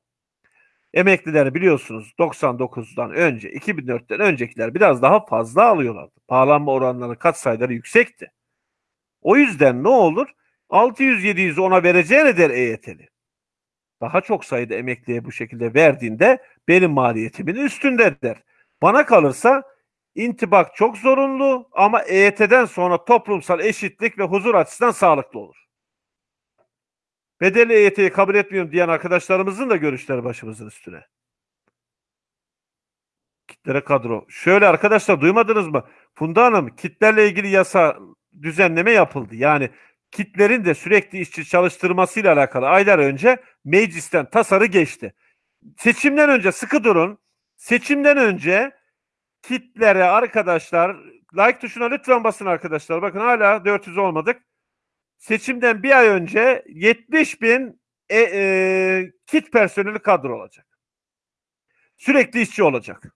Emekliler biliyorsunuz 99'dan önce, 2004'ten öncekiler biraz daha fazla alıyorlardı. Pahalanma oranları kat sayıları yüksekti. O yüzden ne olur? 600-700 ona vereceğine der EYT'li. Daha çok sayıda emekliye bu şekilde verdiğinde benim maliyetimin üstünde der. Bana kalırsa intibak çok zorunlu ama EYT'den sonra toplumsal eşitlik ve huzur açısından sağlıklı olur. Bedeli EYT'yi kabul etmiyorum diyen arkadaşlarımızın da görüşleri başımızın üstüne. Kitlere kadro. Şöyle arkadaşlar duymadınız mı? Funda Hanım kitlerle ilgili yasa düzenleme yapıldı. Yani kitlerin de sürekli işçi çalıştırmasıyla alakalı aylar önce meclisten tasarı geçti. Seçimden önce sıkı durun. Seçimden önce kitlere arkadaşlar like tuşuna lütfen basın arkadaşlar. Bakın hala 400 olmadık. Seçimden bir ay önce 70 bin e, e, kit personeli kadro olacak. Sürekli işçi olacak.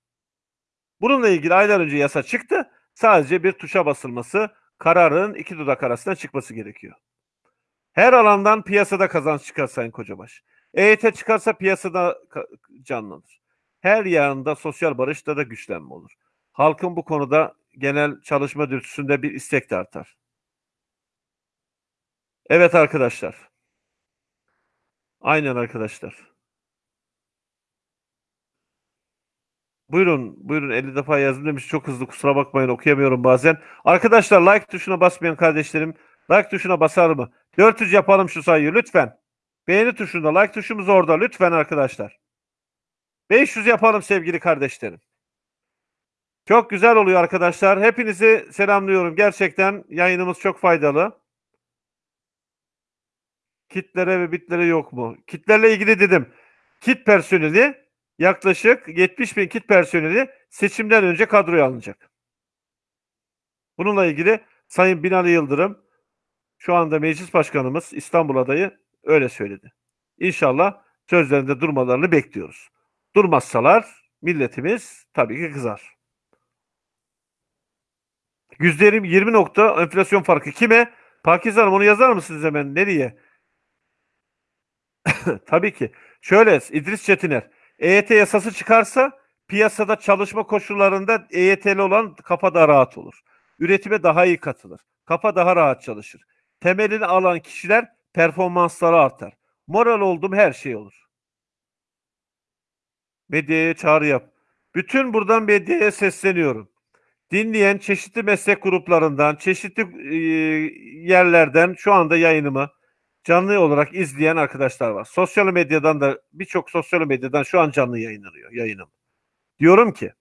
Bununla ilgili aylar önce yasa çıktı. Sadece bir tuşa basılması, kararın iki dudak arasında çıkması gerekiyor. Her alandan piyasada kazanç çıkar Sayın Kocabaş. EYT çıkarsa piyasada canlanır. Her yanında sosyal barışta da güçlenme olur. Halkın bu konuda genel çalışma dürtüsünde bir istek de artar. Evet arkadaşlar. Aynen arkadaşlar. Buyurun, buyurun 50 defa yazdım demiş. Çok hızlı kusura bakmayın okuyamıyorum bazen. Arkadaşlar like tuşuna basmayan kardeşlerim like tuşuna basar mı? 400 yapalım şu sayıyı lütfen. Beğeni tuşunda like tuşumuz orada lütfen arkadaşlar. 500 yapalım sevgili kardeşlerim. Çok güzel oluyor arkadaşlar. Hepinizi selamlıyorum. Gerçekten yayınımız çok faydalı. Kitlere ve bitlere yok mu? Kitlerle ilgili dedim. Kit personeli yaklaşık 70 bin kit personeli seçimden önce kadroya alınacak. Bununla ilgili Sayın Binali Yıldırım şu anda meclis başkanımız İstanbul adayı öyle söyledi. İnşallah sözlerinde durmalarını bekliyoruz. Durmazsalar milletimiz tabii ki kızar. %20 nokta enflasyon farkı kime? Pakize Hanım onu yazar mısınız hemen? Nereye? tabii ki. Şöyle İdris Çetiner. EYT yasası çıkarsa piyasada çalışma koşullarında EYT'li olan kafa daha rahat olur. Üretime daha iyi katılır. Kafa daha rahat çalışır. Temelini alan kişiler performansları artar. Moral oldum her şey olur. Medyaya çağrı yap. Bütün buradan medyaya sesleniyorum. Dinleyen çeşitli meslek gruplarından, çeşitli e, yerlerden şu anda yayınımı canlı olarak izleyen arkadaşlar var. Sosyal medyadan da birçok sosyal medyadan şu an canlı yayınlanıyor yayınım. Diyorum ki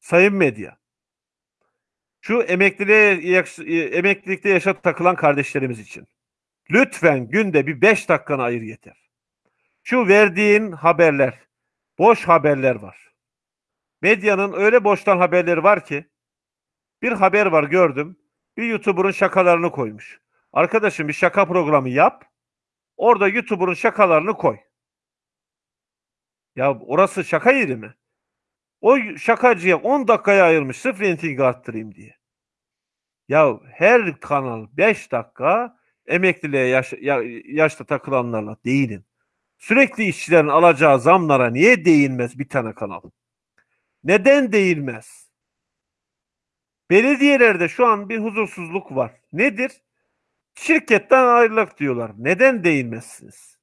sayın medya şu emekliliğe emeklilikte yaşa takılan kardeşlerimiz için lütfen günde bir beş dakikanı ayır yeter. Şu verdiğin haberler boş haberler var. Medyanın öyle boştan haberleri var ki bir haber var gördüm. Bir YouTuber'ın şakalarını koymuş. Arkadaşım bir şaka programı yap. Orada YouTuber'ın şakalarını koy. Ya orası şaka yeri mi? O şakacıya 10 dakikaya ayırmış sırf reytingi arttırayım diye. Ya her kanal 5 dakika emekliliğe yaş, ya- yaşta takılanlarla değinin. Sürekli işçilerin alacağı zamlara niye değinmez bir tane kanal? Neden değinmez? Belediyelerde şu an bir huzursuzluk var. Nedir? Şirketten ayrılık diyorlar. Neden değinmezsiniz?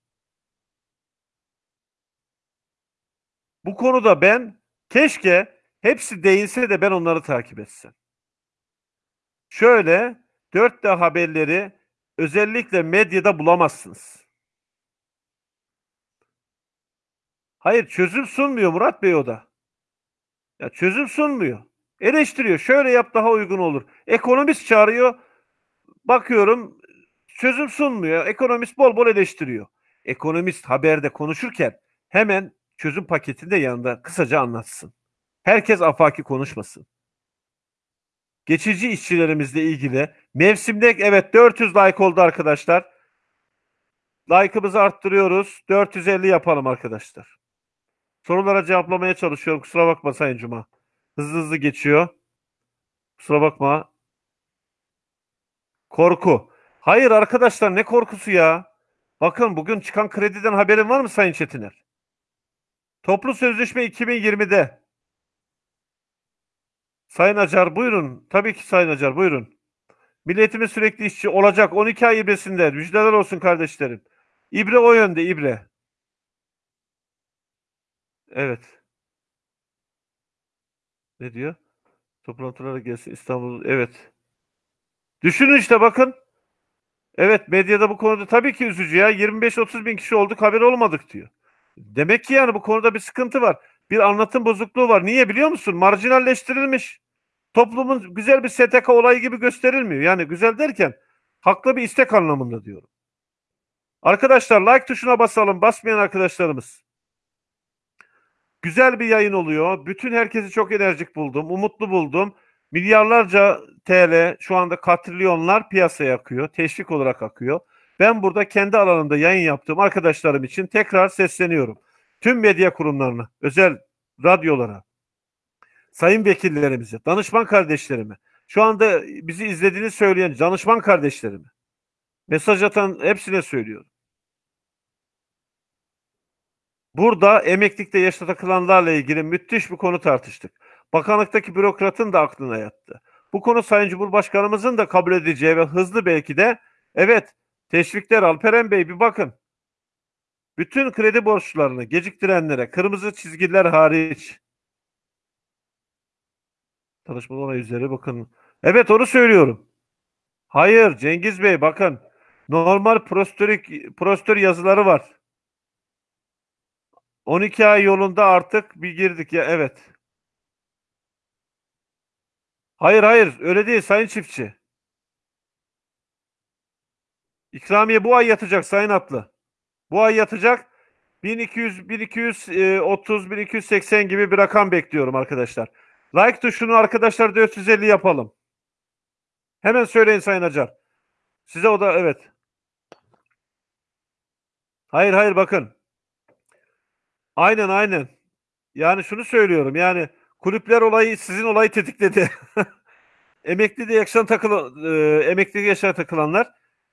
Bu konuda ben keşke hepsi değinse de ben onları takip etsem. Şöyle 4D haberleri özellikle medyada bulamazsınız. Hayır çözüm sunmuyor Murat Bey o da. Ya çözüm sunmuyor. Eleştiriyor. Şöyle yap daha uygun olur. Ekonomist çağırıyor. Bakıyorum çözüm sunmuyor. Ekonomist bol bol eleştiriyor. Ekonomist haberde konuşurken hemen çözüm paketini de yanında kısaca anlatsın. Herkes afaki konuşmasın. Geçici işçilerimizle ilgili mevsimde evet 400 like oldu arkadaşlar. Like'ımızı arttırıyoruz. 450 yapalım arkadaşlar. Sorulara cevaplamaya çalışıyorum. Kusura bakma Sayın Cuma. Hızlı hızlı geçiyor. Kusura bakma. Korku. Hayır arkadaşlar ne korkusu ya? Bakın bugün çıkan krediden haberin var mı Sayın Çetiner? Toplu sözleşme 2020'de. Sayın Acar buyurun. Tabii ki Sayın Acar buyurun. Milletimiz sürekli işçi olacak 12 ay ibresinde. Müjdeler olsun kardeşlerim. İbre o yönde ibre. Evet. Ne diyor? Toplantılara gelsin İstanbul. Evet. Düşünün işte bakın. Evet medyada bu konuda tabii ki üzücü ya. 25-30 bin kişi olduk haber olmadık diyor. Demek ki yani bu konuda bir sıkıntı var. Bir anlatım bozukluğu var. Niye biliyor musun? Marjinalleştirilmiş. Toplumun güzel bir STK olayı gibi gösterilmiyor. Yani güzel derken haklı bir istek anlamında diyorum. Arkadaşlar like tuşuna basalım. Basmayan arkadaşlarımız. Güzel bir yayın oluyor. Bütün herkesi çok enerjik buldum. Umutlu buldum. Milyarlarca TL şu anda katrilyonlar piyasaya akıyor. Teşvik olarak akıyor. Ben burada kendi alanımda yayın yaptığım arkadaşlarım için tekrar sesleniyorum. Tüm medya kurumlarına, özel radyolara, sayın vekillerimize, danışman kardeşlerime, şu anda bizi izlediğini söyleyen danışman kardeşlerime, mesaj atan hepsine söylüyorum. Burada emeklilikte yaşta takılanlarla ilgili müthiş bir konu tartıştık. Bakanlıktaki bürokratın da aklına yattı. Bu konu Sayın Cumhurbaşkanımızın da kabul edeceği ve hızlı belki de evet teşvikler Alperen Bey bir bakın. Bütün kredi borçlarını geciktirenlere kırmızı çizgiler hariç Tanışmalı onay üzere bakın. Evet onu söylüyorum. Hayır Cengiz Bey bakın. Normal prostorik, prostör yazıları var. 12 ay yolunda artık bir girdik ya evet. Hayır hayır öyle değil sayın çiftçi. İkramiye bu ay yatacak sayın Atlı. Bu ay yatacak. 1200 1230 1280 gibi bir rakam bekliyorum arkadaşlar. Like tuşunu arkadaşlar 450 yapalım. Hemen söyleyin Sayın Acar. Size o da evet. Hayır hayır bakın. Aynen aynen. Yani şunu söylüyorum yani kulüpler olayı sizin olayı tetikledi. emekli de yaşayan takılan e, emekli yaşayan takılanlar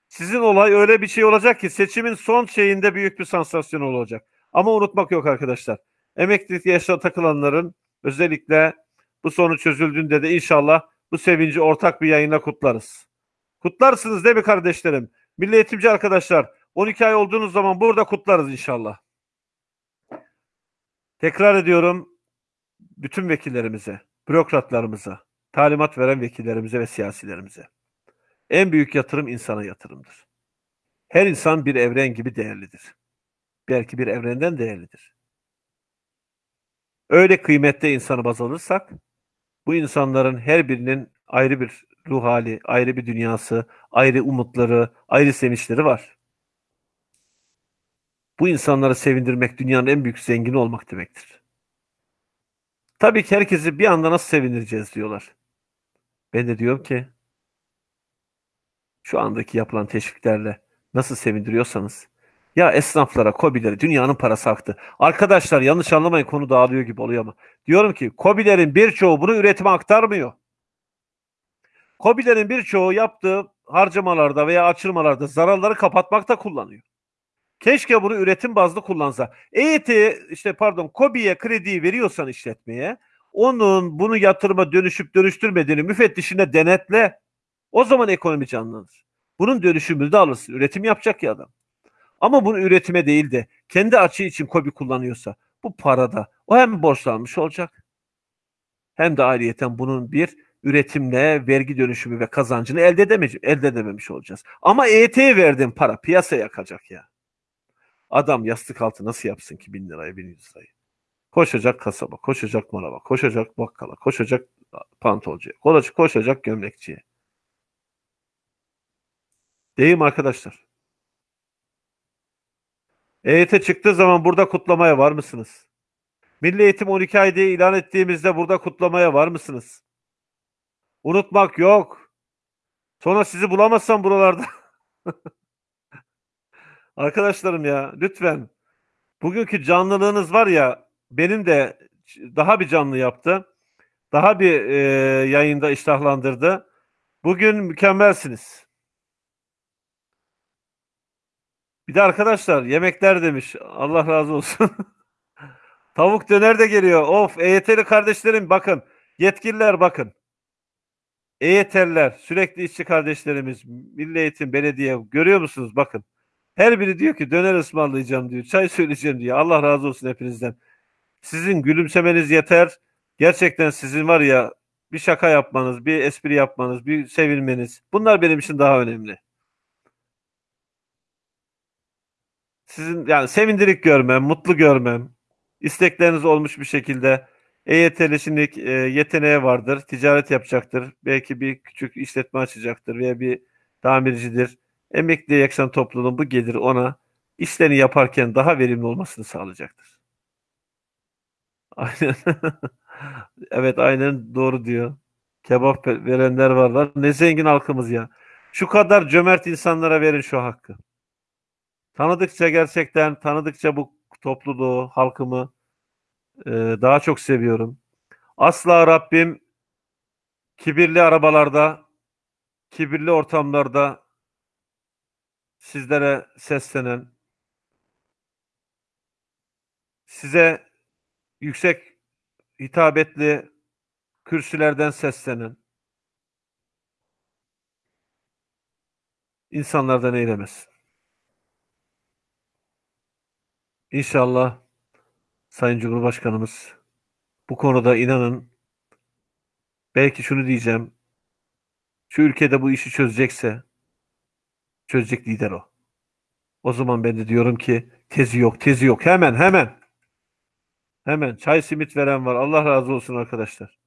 sizin olay öyle bir şey olacak ki seçimin son şeyinde büyük bir sansasyon olacak. Ama unutmak yok arkadaşlar. emeklilik yaşına takılanların özellikle bu sorun çözüldüğünde de inşallah bu sevinci ortak bir yayına kutlarız. Kutlarsınız değil mi kardeşlerim? Milli eğitimci arkadaşlar 12 ay olduğunuz zaman burada kutlarız inşallah. Tekrar ediyorum bütün vekillerimize, bürokratlarımıza, talimat veren vekillerimize ve siyasilerimize. En büyük yatırım insana yatırımdır. Her insan bir evren gibi değerlidir. Belki bir evrenden değerlidir. Öyle kıymette insanı baz alırsak, bu insanların her birinin ayrı bir ruh hali, ayrı bir dünyası, ayrı umutları, ayrı sevinçleri var. Bu insanları sevindirmek dünyanın en büyük zengini olmak demektir. Tabii ki herkesi bir anda nasıl sevindireceğiz diyorlar. Ben de diyorum ki şu andaki yapılan teşviklerle nasıl sevindiriyorsanız ya esnaflara, kobilere dünyanın parası aktı. Arkadaşlar yanlış anlamayın konu dağılıyor gibi oluyor ama. Diyorum ki kobilerin birçoğu bunu üretime aktarmıyor. Kobilerin birçoğu yaptığı harcamalarda veya açılmalarda zararları kapatmakta kullanıyor. Keşke bunu üretim bazlı kullansa. EYT işte pardon KOBİ'ye krediyi veriyorsan işletmeye onun bunu yatırıma dönüşüp dönüştürmediğini müfettişine denetle. O zaman ekonomi canlanır. Bunun dönüşümünü de alırsın. Üretim yapacak ya adam. Ama bunu üretime değil de kendi açığı için KOBİ kullanıyorsa bu parada o hem borçlanmış olacak hem de ayrıyeten bunun bir üretimle vergi dönüşümü ve kazancını elde, edemeyece- elde edememiş olacağız. Ama EYT'ye verdiğin para piyasaya yakacak ya. Adam yastık altı nasıl yapsın ki bin lirayı, bin yüz lirayı? Koşacak kasaba, koşacak manava, koşacak bakkala, koşacak pantolcuya, koşacak, gömlekçiye. Değil arkadaşlar? EYT çıktığı zaman burada kutlamaya var mısınız? Milli Eğitim 12 ay diye ilan ettiğimizde burada kutlamaya var mısınız? Unutmak yok. Sonra sizi bulamazsam buralarda. Arkadaşlarım ya lütfen. Bugünkü canlılığınız var ya benim de daha bir canlı yaptı. Daha bir e, yayında iştahlandırdı. Bugün mükemmelsiniz. Bir de arkadaşlar yemekler demiş. Allah razı olsun. Tavuk döner de geliyor. Of EYT'li kardeşlerim bakın. Yetkililer bakın. EYT'liler sürekli işçi kardeşlerimiz Milli Eğitim Belediye görüyor musunuz? Bakın. Her biri diyor ki döner ısmarlayacağım diyor. Çay söyleyeceğim diyor. Allah razı olsun hepinizden. Sizin gülümsemeniz yeter. Gerçekten sizin var ya bir şaka yapmanız, bir espri yapmanız, bir sevilmeniz. Bunlar benim için daha önemli. Sizin yani sevindirik görmem, mutlu görmem, istekleriniz olmuş bir şekilde EYT'li şimdi e, yeteneği vardır, ticaret yapacaktır, belki bir küçük işletme açacaktır veya bir tamircidir. Emekliye yakışan toplumun bu gelir ona işlerini yaparken daha verimli olmasını sağlayacaktır. Aynen. Evet aynen doğru diyor. Kebap ve- verenler varlar. Ne zengin halkımız ya. Şu kadar cömert insanlara verin şu hakkı. Tanıdıkça gerçekten tanıdıkça bu topluluğu, halkımı e, daha çok seviyorum. Asla Rabbim kibirli arabalarda, kibirli ortamlarda sizlere seslenen, size yüksek hitabetli kürsülerden seslenen insanlardan eylemesin. İnşallah Sayın Cumhurbaşkanımız bu konuda inanın belki şunu diyeceğim. Şu ülkede bu işi çözecekse çözecek lider o. O zaman ben de diyorum ki tezi yok, tezi yok. Hemen, hemen. Hemen çay simit veren var. Allah razı olsun arkadaşlar.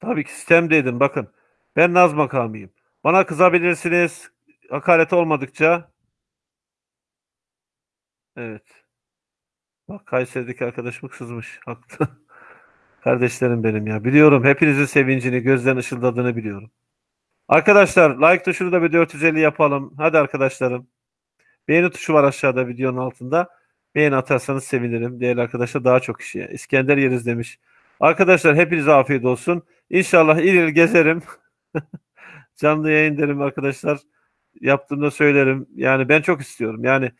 Tabii ki sistemdeydim. Bakın ben Naz makamıyım. Bana kızabilirsiniz. Hakaret olmadıkça. Evet. Bak Kayseri'deki arkadaşım kızmış. Haklı. Kardeşlerim benim ya. Biliyorum hepinizin sevincini, gözlerin ışıldadığını biliyorum. Arkadaşlar like tuşunu da bir 450 yapalım. Hadi arkadaşlarım. Beğeni tuşu var aşağıda videonun altında. Beğeni atarsanız sevinirim. Değerli arkadaşlar daha çok kişiye. İskender yeriz demiş. Arkadaşlar hepinize afiyet olsun. İnşallah il il gezerim. Canlı yayın derim arkadaşlar. Yaptığımda söylerim. Yani ben çok istiyorum. Yani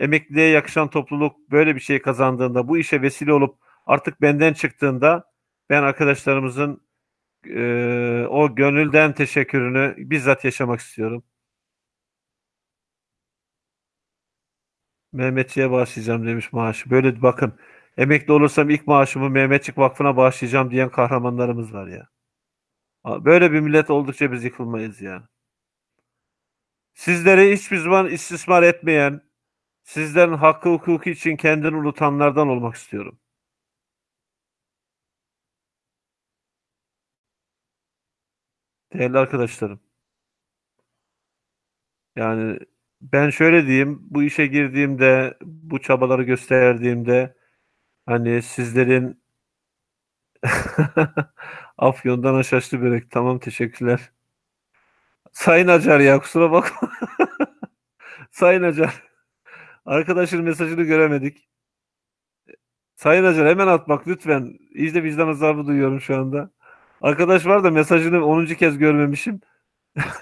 emekliliğe yakışan topluluk böyle bir şey kazandığında, bu işe vesile olup artık benden çıktığında ben arkadaşlarımızın e, o gönülden teşekkürünü bizzat yaşamak istiyorum. Mehmetçiğe bağışlayacağım demiş maaşı. Böyle bakın emekli olursam ilk maaşımı Mehmetçik Vakfı'na bağışlayacağım diyen kahramanlarımız var ya. Böyle bir millet oldukça biz yıkılmayız ya. Sizleri hiçbir zaman istismar etmeyen, sizlerin hakkı hukuku için kendini unutanlardan olmak istiyorum. Değerli arkadaşlarım. Yani ben şöyle diyeyim, bu işe girdiğimde, bu çabaları gösterdiğimde hani sizlerin Afyon'dan aşaşlı börek. Tamam teşekkürler. Sayın Acar ya kusura bakma. Sayın Acar. Arkadaşın mesajını göremedik. Sayın Acar hemen atmak lütfen. İyice vicdan azabı duyuyorum şu anda. Arkadaş var da mesajını 10. kez görmemişim.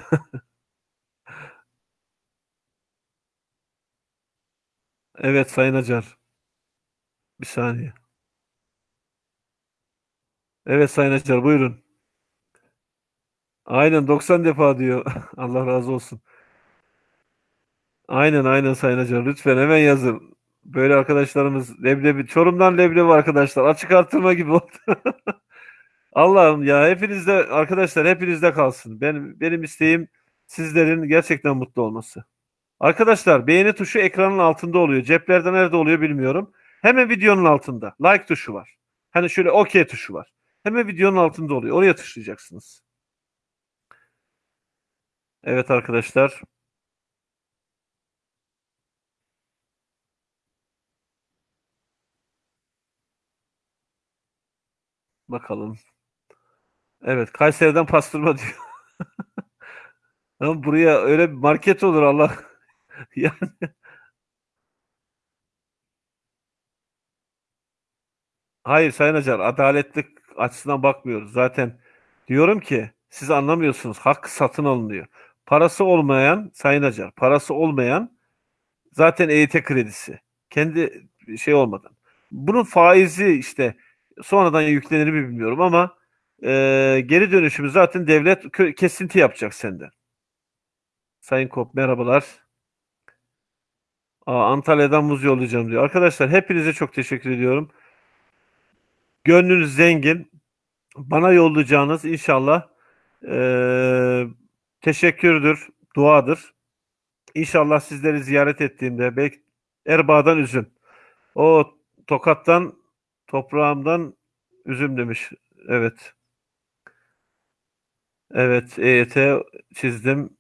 Evet Sayın Acar. Bir saniye. Evet Sayın Acar buyurun. Aynen 90 defa diyor. Allah razı olsun. Aynen aynen Sayın Acar. Lütfen hemen yazın. Böyle arkadaşlarımız leblebi. Çorum'dan leblebi arkadaşlar. Açık artırma gibi oldu. Allah'ım ya hepinizde arkadaşlar hepinizde kalsın. Benim benim isteğim sizlerin gerçekten mutlu olması. Arkadaşlar beğeni tuşu ekranın altında oluyor. Ceplerde nerede oluyor bilmiyorum. Hemen videonun altında. Like tuşu var. Hani şöyle OK tuşu var. Hemen videonun altında oluyor. Oraya tıklayacaksınız. Evet arkadaşlar. Bakalım. Evet Kayseri'den pastırma diyor. Ama buraya öyle bir market olur Allah. yani Hayır Sayın Acar, adaletlik açısından bakmıyoruz. Zaten diyorum ki siz anlamıyorsunuz. Hak satın alınıyor. Parası olmayan Sayın Acar, parası olmayan zaten EYT kredisi. Kendi şey olmadan. Bunun faizi işte sonradan yüklenir mi bilmiyorum ama e, geri dönüşümü zaten devlet kesinti yapacak senden. Sayın Kop merhabalar. Aa, Antalya'dan muz yollayacağım diyor. Arkadaşlar hepinize çok teşekkür ediyorum. Gönlünüz zengin. Bana yollayacağınız inşallah e, teşekkürdür, duadır. İnşallah sizleri ziyaret ettiğimde belki Erbaa'dan üzüm. O Tokat'tan toprağımdan üzüm demiş. Evet. Evet EYT çizdim.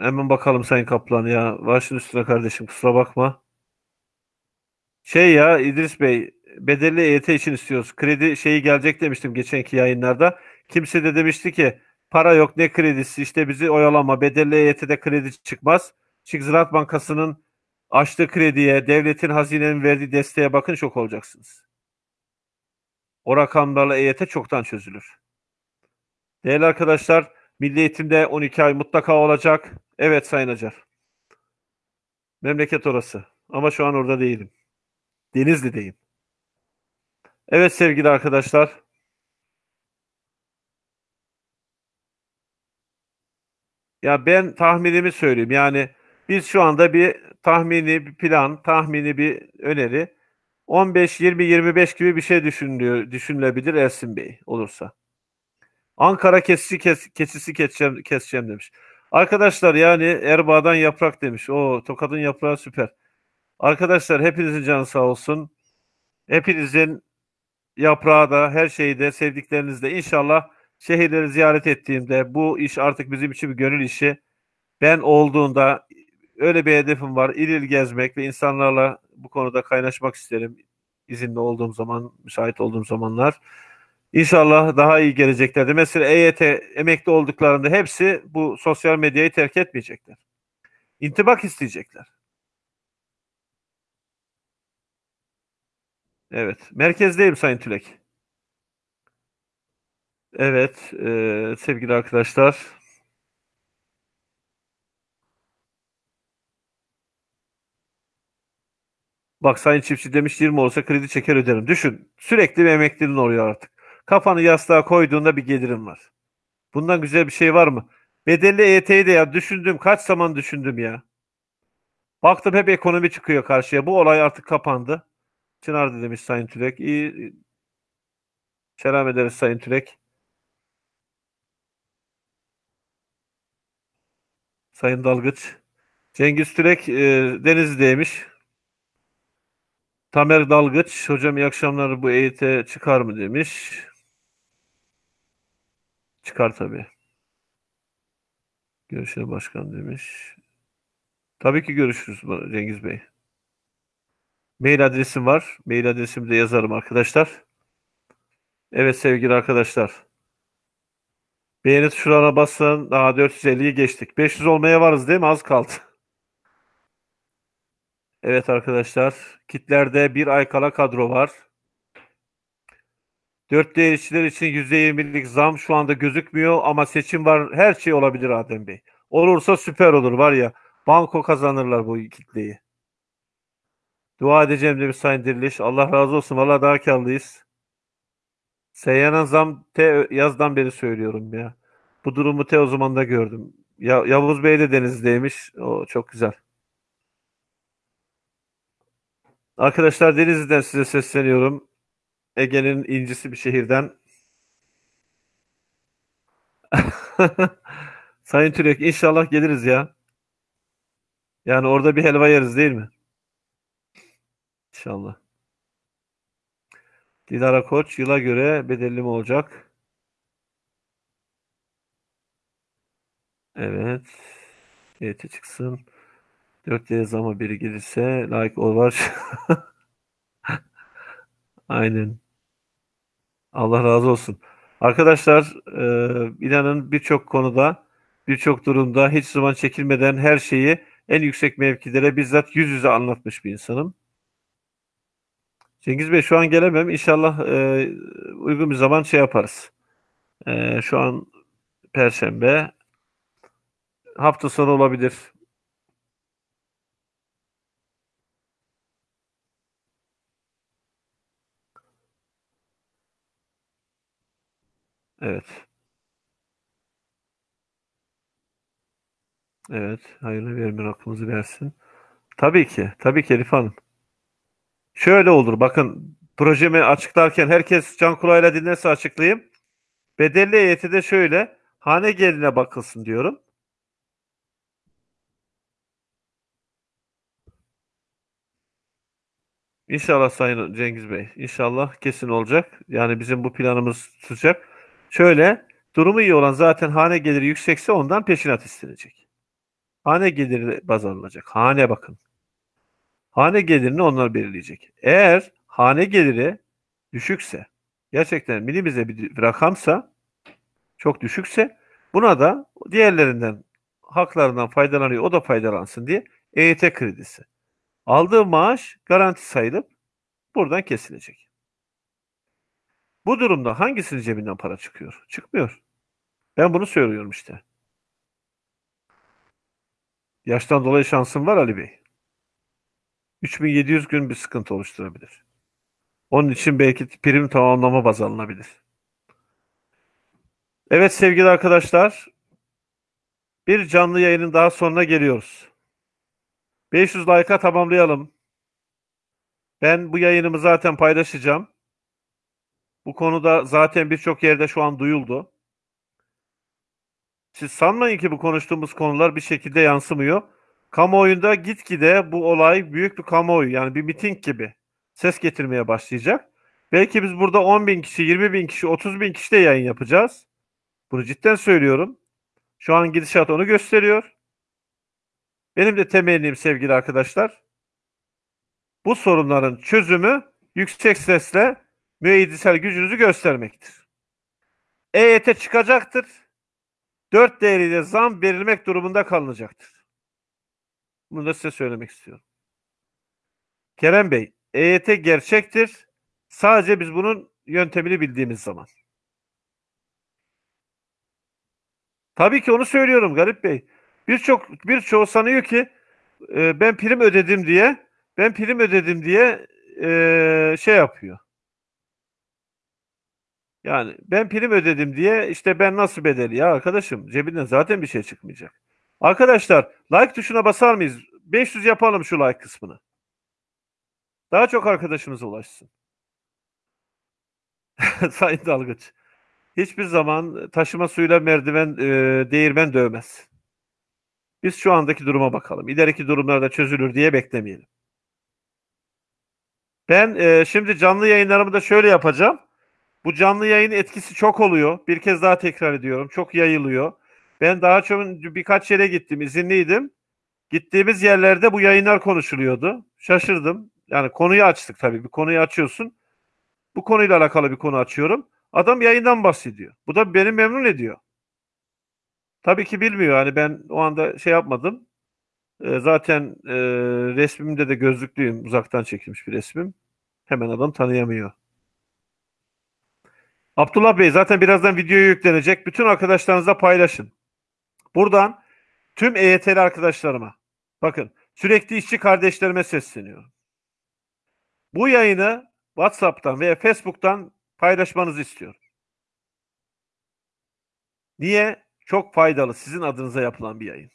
Hemen bakalım Sayın Kaplan ya. Başın üstüne kardeşim kusura bakma. Şey ya İdris Bey bedelli EYT için istiyoruz. Kredi şeyi gelecek demiştim geçenki yayınlarda. Kimse de demişti ki para yok ne kredisi işte bizi oyalama bedelli EYT'de kredi çıkmaz. Çünkü Ziraat Bankası'nın açtığı krediye devletin hazinenin verdiği desteğe bakın şok olacaksınız. O rakamlarla EYT çoktan çözülür. Değerli arkadaşlar Milli Eğitim'de 12 ay mutlaka olacak. Evet Sayın Acar. Memleket orası. Ama şu an orada değilim. Denizli'deyim. Evet sevgili arkadaşlar. Ya ben tahminimi söyleyeyim. Yani biz şu anda bir tahmini bir plan, tahmini bir öneri 15 20 25 gibi bir şey düşünülebilir Ersin Bey olursa. Ankara kesisi kes, keçisi keseceğim, keseceğim demiş. Arkadaşlar yani Erbaa'dan yaprak demiş. O Tokat'ın yaprağı süper. Arkadaşlar hepinizin canı sağ olsun. Hepinizin yaprağı da her şeyi de sevdiklerinizle inşallah şehirleri ziyaret ettiğimde bu iş artık bizim için bir gönül işi. Ben olduğunda öyle bir hedefim var. İl il gezmek ve insanlarla bu konuda kaynaşmak isterim. İzinli olduğum zaman, müsait olduğum zamanlar. İnşallah daha iyi geleceklerde. Mesela EYT emekli olduklarında hepsi bu sosyal medyayı terk etmeyecekler. İntibak isteyecekler. Evet. Merkezdeyim Sayın Tülek. Evet. E, sevgili arkadaşlar. Bak Sayın Çiftçi demiş 20 olsa kredi çeker öderim. Düşün. Sürekli bir emekliliğin oluyor artık. Kafanı yastığa koyduğunda bir gelirin var. Bundan güzel bir şey var mı? Bedelli EYT'yi de ya düşündüm. Kaç zaman düşündüm ya. Baktım hep ekonomi çıkıyor karşıya. Bu olay artık kapandı. Çınar'da demiş Sayın Türek. İyi. Selam ederiz Sayın Türek. Sayın Dalgıç. Cengiz Türek e, Denizli'deymiş. Tamer Dalgıç. Hocam iyi akşamlar bu EYT çıkar mı demiş. Çıkar tabii. Görüşelim başkan demiş. Tabii ki görüşürüz Cengiz Bey. Mail adresim var. Mail adresimi de yazarım arkadaşlar. Evet sevgili arkadaşlar. Beğeni tuşlarına basın. Daha 450'yi geçtik. 500 olmaya varız değil mi? Az kaldı. Evet arkadaşlar. Kitlerde bir ay kala kadro var. 4D işçiler için %20'lik zam şu anda gözükmüyor ama seçim var. Her şey olabilir Adem Bey. Olursa süper olur var ya. Banko kazanırlar bu kitleyi. Dua edeceğim demiş Sayın Diriliş. Allah razı olsun. Valla daha karlıyız. Seyyanen zam te yazdan beri söylüyorum ya. Bu durumu te o zaman da gördüm. Ya, Yavuz Bey de Denizli'deymiş. O çok güzel. Arkadaşlar Denizli'den size sesleniyorum. Ege'nin incisi bir şehirden. Sayın Türek inşallah geliriz ya. Yani orada bir helva yeriz değil mi? İnşallah. Dilara Koç yıla göre bedelli mi olacak? Evet. Evet çıksın. 4 D zama biri gelirse like ol var. Aynen. Allah razı olsun. Arkadaşlar e, inanın birçok konuda birçok durumda hiç zaman çekilmeden her şeyi en yüksek mevkilere bizzat yüz yüze anlatmış bir insanım. Cengiz Bey şu an gelemem. İnşallah e, uygun bir zaman şey yaparız. E, şu an Perşembe. Hafta sonu olabilir. Evet. Evet. Hayırlı vermeyin aklımızı versin. Tabii ki. Tabii ki Elif Hanım. Şöyle olur. Bakın projemi açıklarken herkes can kulağıyla dinlerse açıklayayım. Bedelli heyeti de şöyle. Hane geline bakılsın diyorum. İnşallah Sayın Cengiz Bey. İnşallah kesin olacak. Yani bizim bu planımız tutacak. Şöyle durumu iyi olan zaten hane geliri yüksekse ondan peşinat istenecek. Hane geliri baz alınacak. Hane bakın. Hane gelirini onlar belirleyecek. Eğer hane geliri düşükse, gerçekten minimize bir rakamsa, çok düşükse buna da diğerlerinden haklarından faydalanıyor, o da faydalansın diye EYT kredisi. Aldığı maaş garanti sayılıp buradan kesilecek. Bu durumda hangisinin cebinden para çıkıyor? Çıkmıyor. Ben bunu söylüyorum işte. Yaştan dolayı şansım var Ali Bey. 3700 gün bir sıkıntı oluşturabilir. Onun için belki prim tamamlama baz alınabilir. Evet sevgili arkadaşlar. Bir canlı yayının daha sonuna geliyoruz. 500 like'a tamamlayalım. Ben bu yayınımı zaten paylaşacağım. Bu konuda zaten birçok yerde şu an duyuldu. Siz sanmayın ki bu konuştuğumuz konular bir şekilde yansımıyor. Kamuoyunda gitgide bu olay büyük bir kamuoyu yani bir miting gibi ses getirmeye başlayacak. Belki biz burada 10 bin kişi, 20 bin kişi, 30 bin kişi de yayın yapacağız. Bunu cidden söylüyorum. Şu an gidişat onu gösteriyor. Benim de temennim sevgili arkadaşlar. Bu sorunların çözümü yüksek sesle müeyyidisel gücünüzü göstermektir. EYT çıkacaktır. 4 değeriyle zam verilmek durumunda kalınacaktır. Bunu da size söylemek istiyorum. Kerem Bey, EYT gerçektir. Sadece biz bunun yöntemini bildiğimiz zaman. Tabii ki onu söylüyorum Garip Bey. Birçok birçoğu sanıyor ki e, ben prim ödedim diye ben prim ödedim diye eee, şey yapıyor. Yani ben prim ödedim diye işte ben nasıl bedeli ya arkadaşım cebinden zaten bir şey çıkmayacak. Arkadaşlar like tuşuna basar mıyız? 500 yapalım şu like kısmını. Daha çok arkadaşımıza ulaşsın. Sayın Dalgıç. Hiçbir zaman taşıma suyla merdiven e, değirmen dövmez. Biz şu andaki duruma bakalım. İleriki durumlarda çözülür diye beklemeyelim. Ben e, şimdi canlı yayınlarımı da şöyle yapacağım. Bu canlı yayın etkisi çok oluyor. Bir kez daha tekrar ediyorum. Çok yayılıyor. Ben daha çok birkaç yere gittim. izinliydim. Gittiğimiz yerlerde bu yayınlar konuşuluyordu. Şaşırdım. Yani konuyu açtık tabii. Bir konuyu açıyorsun. Bu konuyla alakalı bir konu açıyorum. Adam yayından bahsediyor. Bu da beni memnun ediyor. Tabii ki bilmiyor. Hani ben o anda şey yapmadım. Ee, zaten e, resmimde de gözlüklüyüm. Uzaktan çekilmiş bir resmim. Hemen adam tanıyamıyor. Abdullah Bey zaten birazdan videoya yüklenecek. Bütün arkadaşlarınızla paylaşın. Buradan tüm EYT'li arkadaşlarıma bakın sürekli işçi kardeşlerime sesleniyorum. Bu yayını WhatsApp'tan veya Facebook'tan paylaşmanızı istiyorum. Niye? Çok faydalı. Sizin adınıza yapılan bir yayın.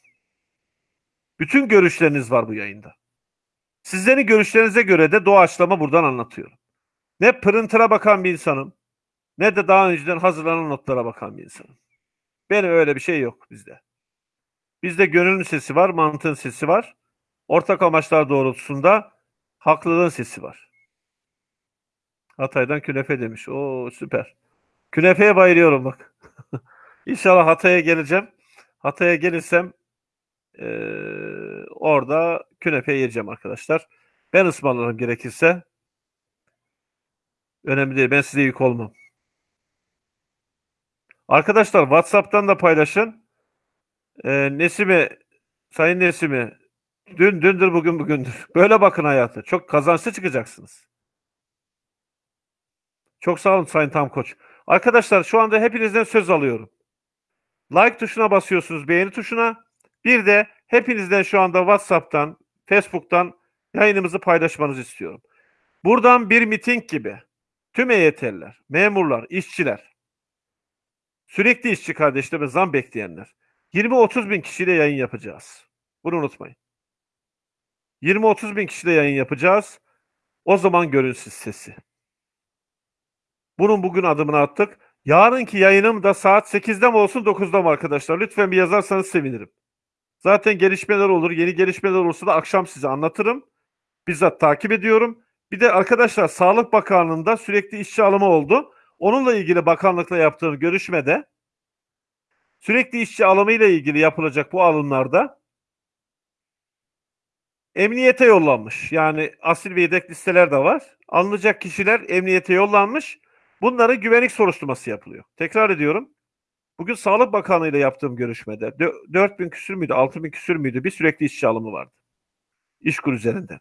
Bütün görüşleriniz var bu yayında. Sizlerin görüşlerinize göre de doğaçlama buradan anlatıyorum. Ne printer'a bakan bir insanım, ne de daha önceden hazırlanan notlara bakan bir insanım. Benim öyle bir şey yok bizde. Bizde gönlün sesi var, mantığın sesi var. Ortak amaçlar doğrultusunda haklılığın sesi var. Hatay'dan künefe demiş. Oo süper. Künefeye bayılıyorum bak. İnşallah Hatay'a geleceğim. Hatay'a gelirsem eee, orada künefe yiyeceğim arkadaşlar. Ben ısmarlarım gerekirse. Önemli değil. Ben size yük olmam. Arkadaşlar WhatsApp'tan da paylaşın. Ee, Nesimi, Sayın Nesimi, dün dündür bugün bugündür. Böyle bakın hayata. Çok kazançlı çıkacaksınız. Çok sağ olun Sayın Tam Koç. Arkadaşlar şu anda hepinizden söz alıyorum. Like tuşuna basıyorsunuz, beğeni tuşuna. Bir de hepinizden şu anda WhatsApp'tan, Facebook'tan yayınımızı paylaşmanızı istiyorum. Buradan bir miting gibi tüm EYT'liler, memurlar, işçiler, sürekli işçi kardeşler ve zam bekleyenler 20-30 bin kişiyle yayın yapacağız. Bunu unutmayın. 20-30 bin kişiyle yayın yapacağız. O zaman görün siz sesi. Bunun bugün adımını attık. Yarınki yayınım da saat 8'de mi olsun 9'da mı arkadaşlar? Lütfen bir yazarsanız sevinirim. Zaten gelişmeler olur. Yeni gelişmeler olursa da akşam size anlatırım. Bizzat takip ediyorum. Bir de arkadaşlar Sağlık Bakanlığı'nda sürekli işçi alımı oldu. Onunla ilgili bakanlıkla yaptığım görüşmede sürekli işçi alımı ile ilgili yapılacak bu alımlarda emniyete yollanmış. Yani asil ve yedek listeler de var. Alınacak kişiler emniyete yollanmış. Bunların güvenlik soruşturması yapılıyor. Tekrar ediyorum. Bugün Sağlık Bakanlığı ile yaptığım görüşmede dö- 4 bin küsür müydü, 6 bin küsür müydü bir sürekli işçi alımı vardı. İşkur üzerinden.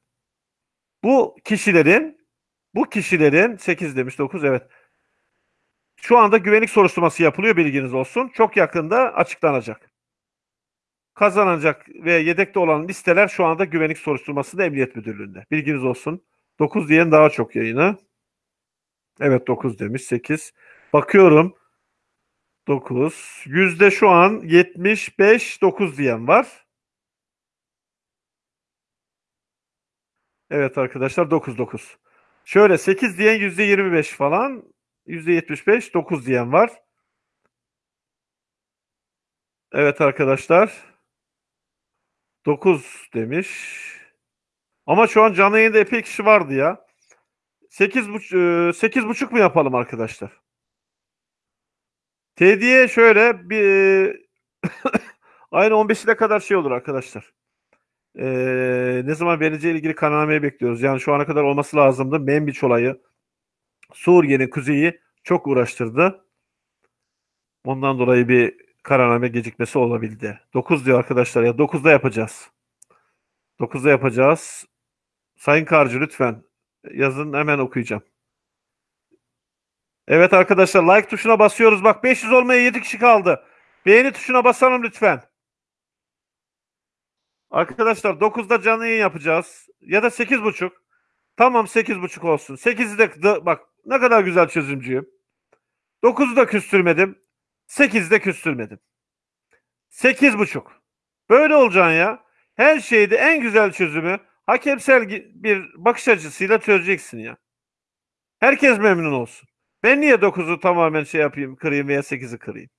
Bu kişilerin bu kişilerin 8 demiş 9 evet. Şu anda güvenlik soruşturması yapılıyor bilginiz olsun. Çok yakında açıklanacak. Kazanacak ve yedekte olan listeler şu anda güvenlik soruşturmasında Emniyet Müdürlüğü'nde. Bilginiz olsun. 9 diyen daha çok yayını. Evet 9 demiş 8. Bakıyorum 9. Yüzde şu an 75 9 diyen var. Evet arkadaşlar 9 9. Şöyle 8 diyen yüzde 25 falan. Yüzde 75 9 diyen var. Evet arkadaşlar. 9 demiş. Ama şu an canlı yayında epey kişi vardı ya. 8 buçuk, 8 buçuk mu yapalım arkadaşlar? Tediye şöyle bir aynı 15'ine kadar şey olur arkadaşlar. Ee, ne zaman vereceği ilgili kararnameyi bekliyoruz. Yani şu ana kadar olması lazımdı. Membiç olayı Suriye'nin kuzeyi çok uğraştırdı. Ondan dolayı bir kararname gecikmesi olabildi. 9 diyor arkadaşlar ya 9'da yapacağız. 9'da yapacağız. Sayın Karcı lütfen yazın hemen okuyacağım. Evet arkadaşlar like tuşuna basıyoruz. Bak 500 olmaya 7 kişi kaldı. Beğeni tuşuna basalım lütfen. Arkadaşlar 9'da canlı yayın yapacağız. ya da sekiz buçuk. Tamam sekiz buçuk olsun. Sekizi de de- bak ne kadar güzel çözümcüyüm. Dokuzu da küstürmedim. Sekizi de küstürmedim. Sekiz buçuk. Böyle olacaksın ya. Her şeyde en güzel çözümü hakemsel bir bakış açısıyla çözeceksin ya. Herkes memnun olsun. Ben niye 9'u tamamen şey yapayım, kırayım veya 8'i kırayım?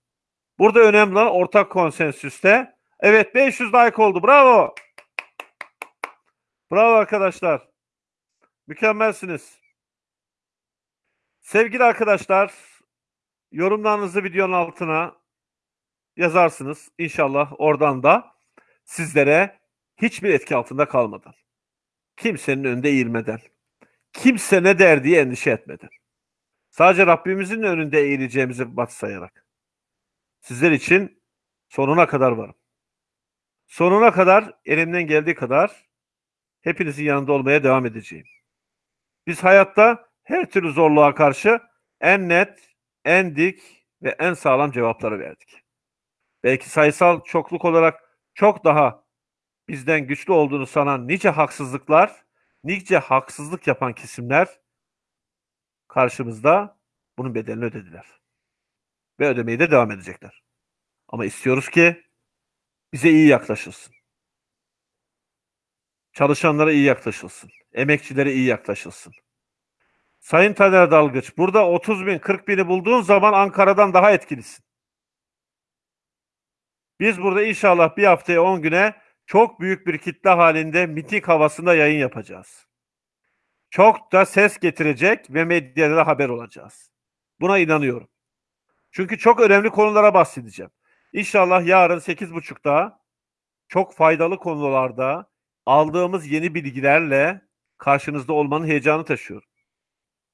Burada önemli olan ortak konsensüste. Evet 500 like oldu. Bravo. Bravo arkadaşlar. Mükemmelsiniz. Sevgili arkadaşlar, yorumlarınızı videonun altına yazarsınız. İnşallah oradan da sizlere hiçbir etki altında kalmadan, kimsenin önünde eğilmeden, kimse ne der diye endişe etmeden, sadece Rabbimizin önünde eğileceğimizi batsayarak, sizler için sonuna kadar varım. Sonuna kadar elimden geldiği kadar hepinizin yanında olmaya devam edeceğim. Biz hayatta her türlü zorluğa karşı en net, en dik ve en sağlam cevapları verdik. Belki sayısal çokluk olarak çok daha bizden güçlü olduğunu sanan nice haksızlıklar, nice haksızlık yapan kesimler karşımızda bunun bedelini ödediler. Ve ödemeye de devam edecekler. Ama istiyoruz ki bize iyi yaklaşılsın. Çalışanlara iyi yaklaşılsın. Emekçilere iyi yaklaşılsın. Sayın Taner Dalgıç, burada 30 bin, 40 bini bulduğun zaman Ankara'dan daha etkilisin. Biz burada inşallah bir haftaya 10 güne çok büyük bir kitle halinde miting havasında yayın yapacağız. Çok da ses getirecek ve medyada da haber olacağız. Buna inanıyorum. Çünkü çok önemli konulara bahsedeceğim. İnşallah yarın 8.30'da çok faydalı konularda aldığımız yeni bilgilerle karşınızda olmanın heyecanı taşıyorum.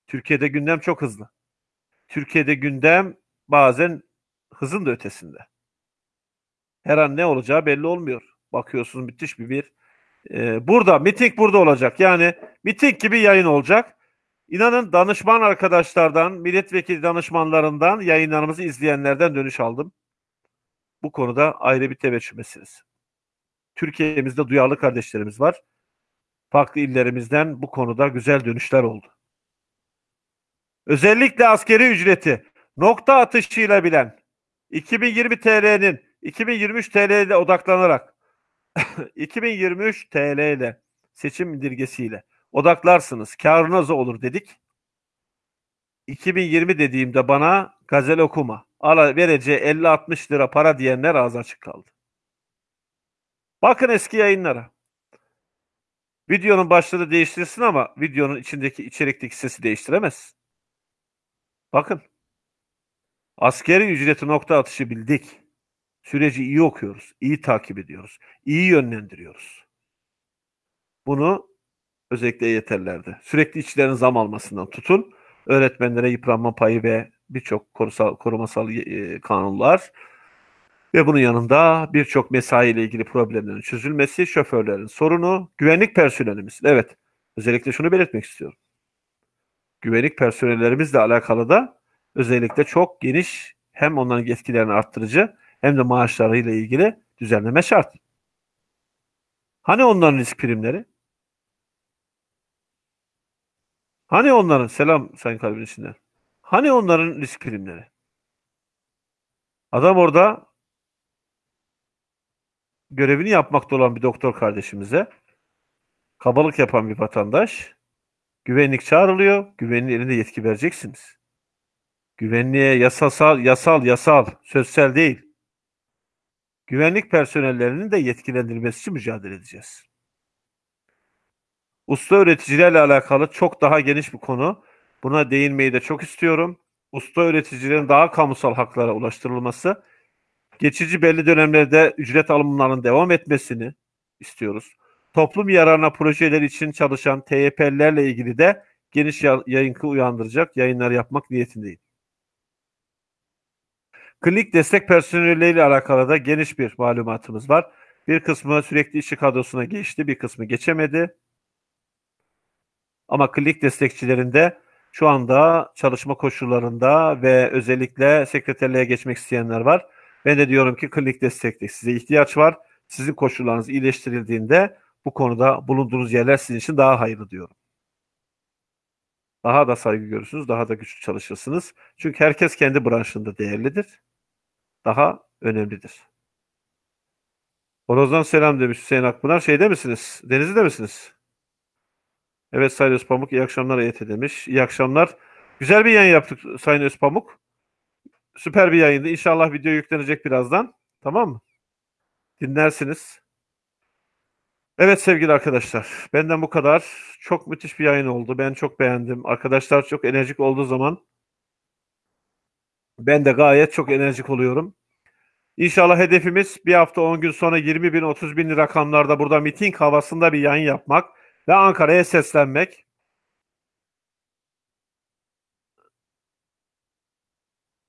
Türkiye'de gündem çok hızlı. Türkiye'de gündem bazen hızın da ötesinde. Her an ne olacağı belli olmuyor. Bakıyorsunuz müthiş bir bir. Ee, burada miting burada olacak. Yani miting gibi yayın olacak. İnanın danışman arkadaşlardan, milletvekili danışmanlarından, yayınlarımızı izleyenlerden dönüş aldım. Bu konuda ayrı bir teveccüh meselesi. Türkiye'mizde duyarlı kardeşlerimiz var. Farklı illerimizden bu konuda güzel dönüşler oldu. Özellikle askeri ücreti nokta atışıyla bilen 2020 TL'nin 2023 TL'de odaklanarak 2023 TL ile seçim indirgesiyle odaklarsınız. Karınız olur dedik. 2020 dediğimde bana gazel okuma. Ala vereceği 50-60 lira para diyenler ağzı açık kaldı. Bakın eski yayınlara. Videonun başlığı değiştirsin ama videonun içindeki içerikteki sesi değiştiremez. Bakın. Askeri ücreti nokta atışı bildik. Süreci iyi okuyoruz, iyi takip ediyoruz, iyi yönlendiriyoruz. Bunu özellikle yeterlerde. Sürekli işçilerin zam almasından tutun, öğretmenlere yıpranma payı ve birçok korumasal e, kanunlar ve bunun yanında birçok mesai ile ilgili problemlerin çözülmesi, şoförlerin sorunu, güvenlik personelimiz. Evet, özellikle şunu belirtmek istiyorum. Güvenlik personellerimizle alakalı da özellikle çok geniş hem onların yetkilerini arttırıcı hem de maaşlarıyla ilgili düzenleme şart. Hani onların risk primleri? Hani onların selam Sayın Kalbin içinden. Hani onların risk primleri? Adam orada görevini yapmakta olan bir doktor kardeşimize kabalık yapan bir vatandaş güvenlik çağrılıyor. Güvenliğin elinde yetki vereceksiniz. Güvenliğe yasasal, yasal, yasal, sözsel değil. Güvenlik personellerinin de yetkilendirilmesi için mücadele edeceğiz. Usta öğreticilerle alakalı çok daha geniş bir konu. Buna değinmeyi de çok istiyorum. Usta öğreticilerin daha kamusal haklara ulaştırılması, geçici belli dönemlerde ücret alımlarının devam etmesini istiyoruz. Toplum yararına projeler için çalışan TYP'lilerle ilgili de geniş yayınkı uyandıracak yayınlar yapmak niyetindeyim. Klinik destek personeliyle alakalı da geniş bir malumatımız var. Bir kısmı sürekli işçi kadrosuna geçti, bir kısmı geçemedi. Ama klinik destekçilerinde şu anda çalışma koşullarında ve özellikle sekreterliğe geçmek isteyenler var. Ben de diyorum ki klinik destekte size ihtiyaç var. Sizin koşullarınız iyileştirildiğinde bu konuda bulunduğunuz yerler sizin için daha hayırlı diyorum. Daha da saygı görürsünüz, daha da güçlü çalışırsınız. Çünkü herkes kendi branşında değerlidir. Daha önemlidir. Horozdan selam demiş Hüseyin Akpınar. Şeyde misiniz? Denizli'de misiniz? Evet Sayın Özpamuk iyi akşamlar EYT demiş. İyi akşamlar. Güzel bir yayın yaptık Sayın Özpamuk. Süper bir yayındı. İnşallah video yüklenecek birazdan. Tamam mı? Dinlersiniz. Evet sevgili arkadaşlar. Benden bu kadar. Çok müthiş bir yayın oldu. Ben çok beğendim. Arkadaşlar çok enerjik olduğu zaman ben de gayet çok enerjik oluyorum. İnşallah hedefimiz bir hafta 10 gün sonra 20 bin 30 bin rakamlarda burada miting havasında bir yayın yapmak ve Ankara'ya seslenmek.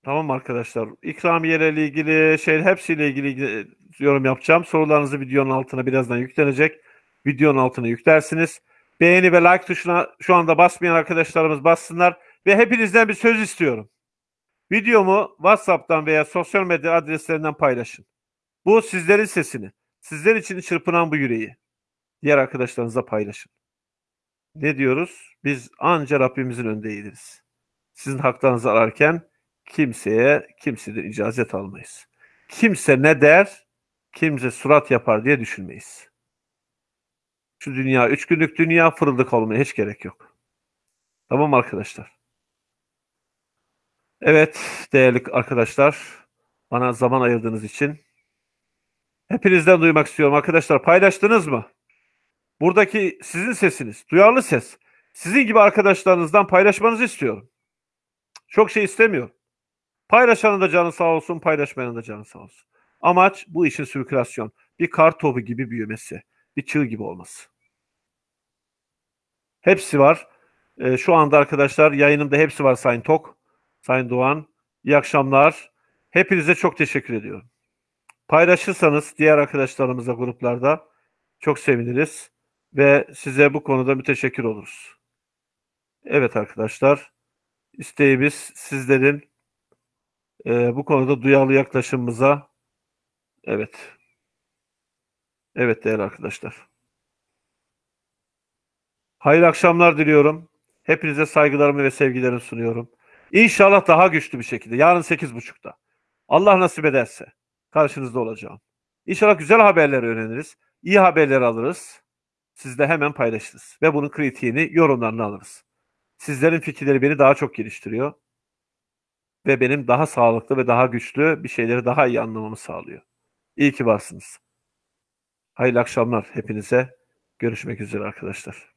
Tamam arkadaşlar. İkramiyelerle ilgili şey hepsiyle ilgili yorum yapacağım. Sorularınızı videonun altına birazdan yüklenecek. Videonun altına yüklersiniz. Beğeni ve like tuşuna şu anda basmayan arkadaşlarımız bassınlar ve hepinizden bir söz istiyorum. Videomu WhatsApp'tan veya sosyal medya adreslerinden paylaşın. Bu sizlerin sesini, sizler için çırpınan bu yüreği diğer arkadaşlarınızla paylaşın. Ne diyoruz? Biz anca Rabbimizin önünde eğiliriz. Sizin haklarınızı ararken kimseye kimseden icazet almayız. Kimse ne der, kimse surat yapar diye düşünmeyiz. Şu dünya, üç günlük dünya fırıldık olmaya hiç gerek yok. Tamam arkadaşlar? Evet değerli arkadaşlar, bana zaman ayırdığınız için hepinizden duymak istiyorum. Arkadaşlar paylaştınız mı? Buradaki sizin sesiniz, duyarlı ses. Sizin gibi arkadaşlarınızdan paylaşmanızı istiyorum. Çok şey istemiyorum. Paylaşanın da canı sağ olsun, paylaşmayanın da canı sağ olsun. Amaç bu işin sirkülasyon. Bir kar topu gibi büyümesi. Bir çığ gibi olması. Hepsi var. Ee, şu anda arkadaşlar yayınımda hepsi var Sayın Tok, Sayın Doğan. İyi akşamlar. Hepinize çok teşekkür ediyorum. Paylaşırsanız diğer arkadaşlarımızla gruplarda çok seviniriz ve size bu konuda müteşekkir oluruz. Evet arkadaşlar, isteğimiz sizlerin e, bu konuda duyarlı yaklaşımımıza evet evet değerli arkadaşlar. Hayırlı akşamlar diliyorum. Hepinize saygılarımı ve sevgilerimi sunuyorum. İnşallah daha güçlü bir şekilde yarın 8.30'da Allah nasip ederse karşınızda olacağım. İnşallah güzel haberler öğreniriz. iyi haberler alırız. Sizle hemen paylaşırız. Ve bunun kritiğini, yorumlarını alırız. Sizlerin fikirleri beni daha çok geliştiriyor. Ve benim daha sağlıklı ve daha güçlü bir şeyleri daha iyi anlamamı sağlıyor. İyi ki varsınız. Hayırlı akşamlar hepinize. Görüşmek üzere arkadaşlar.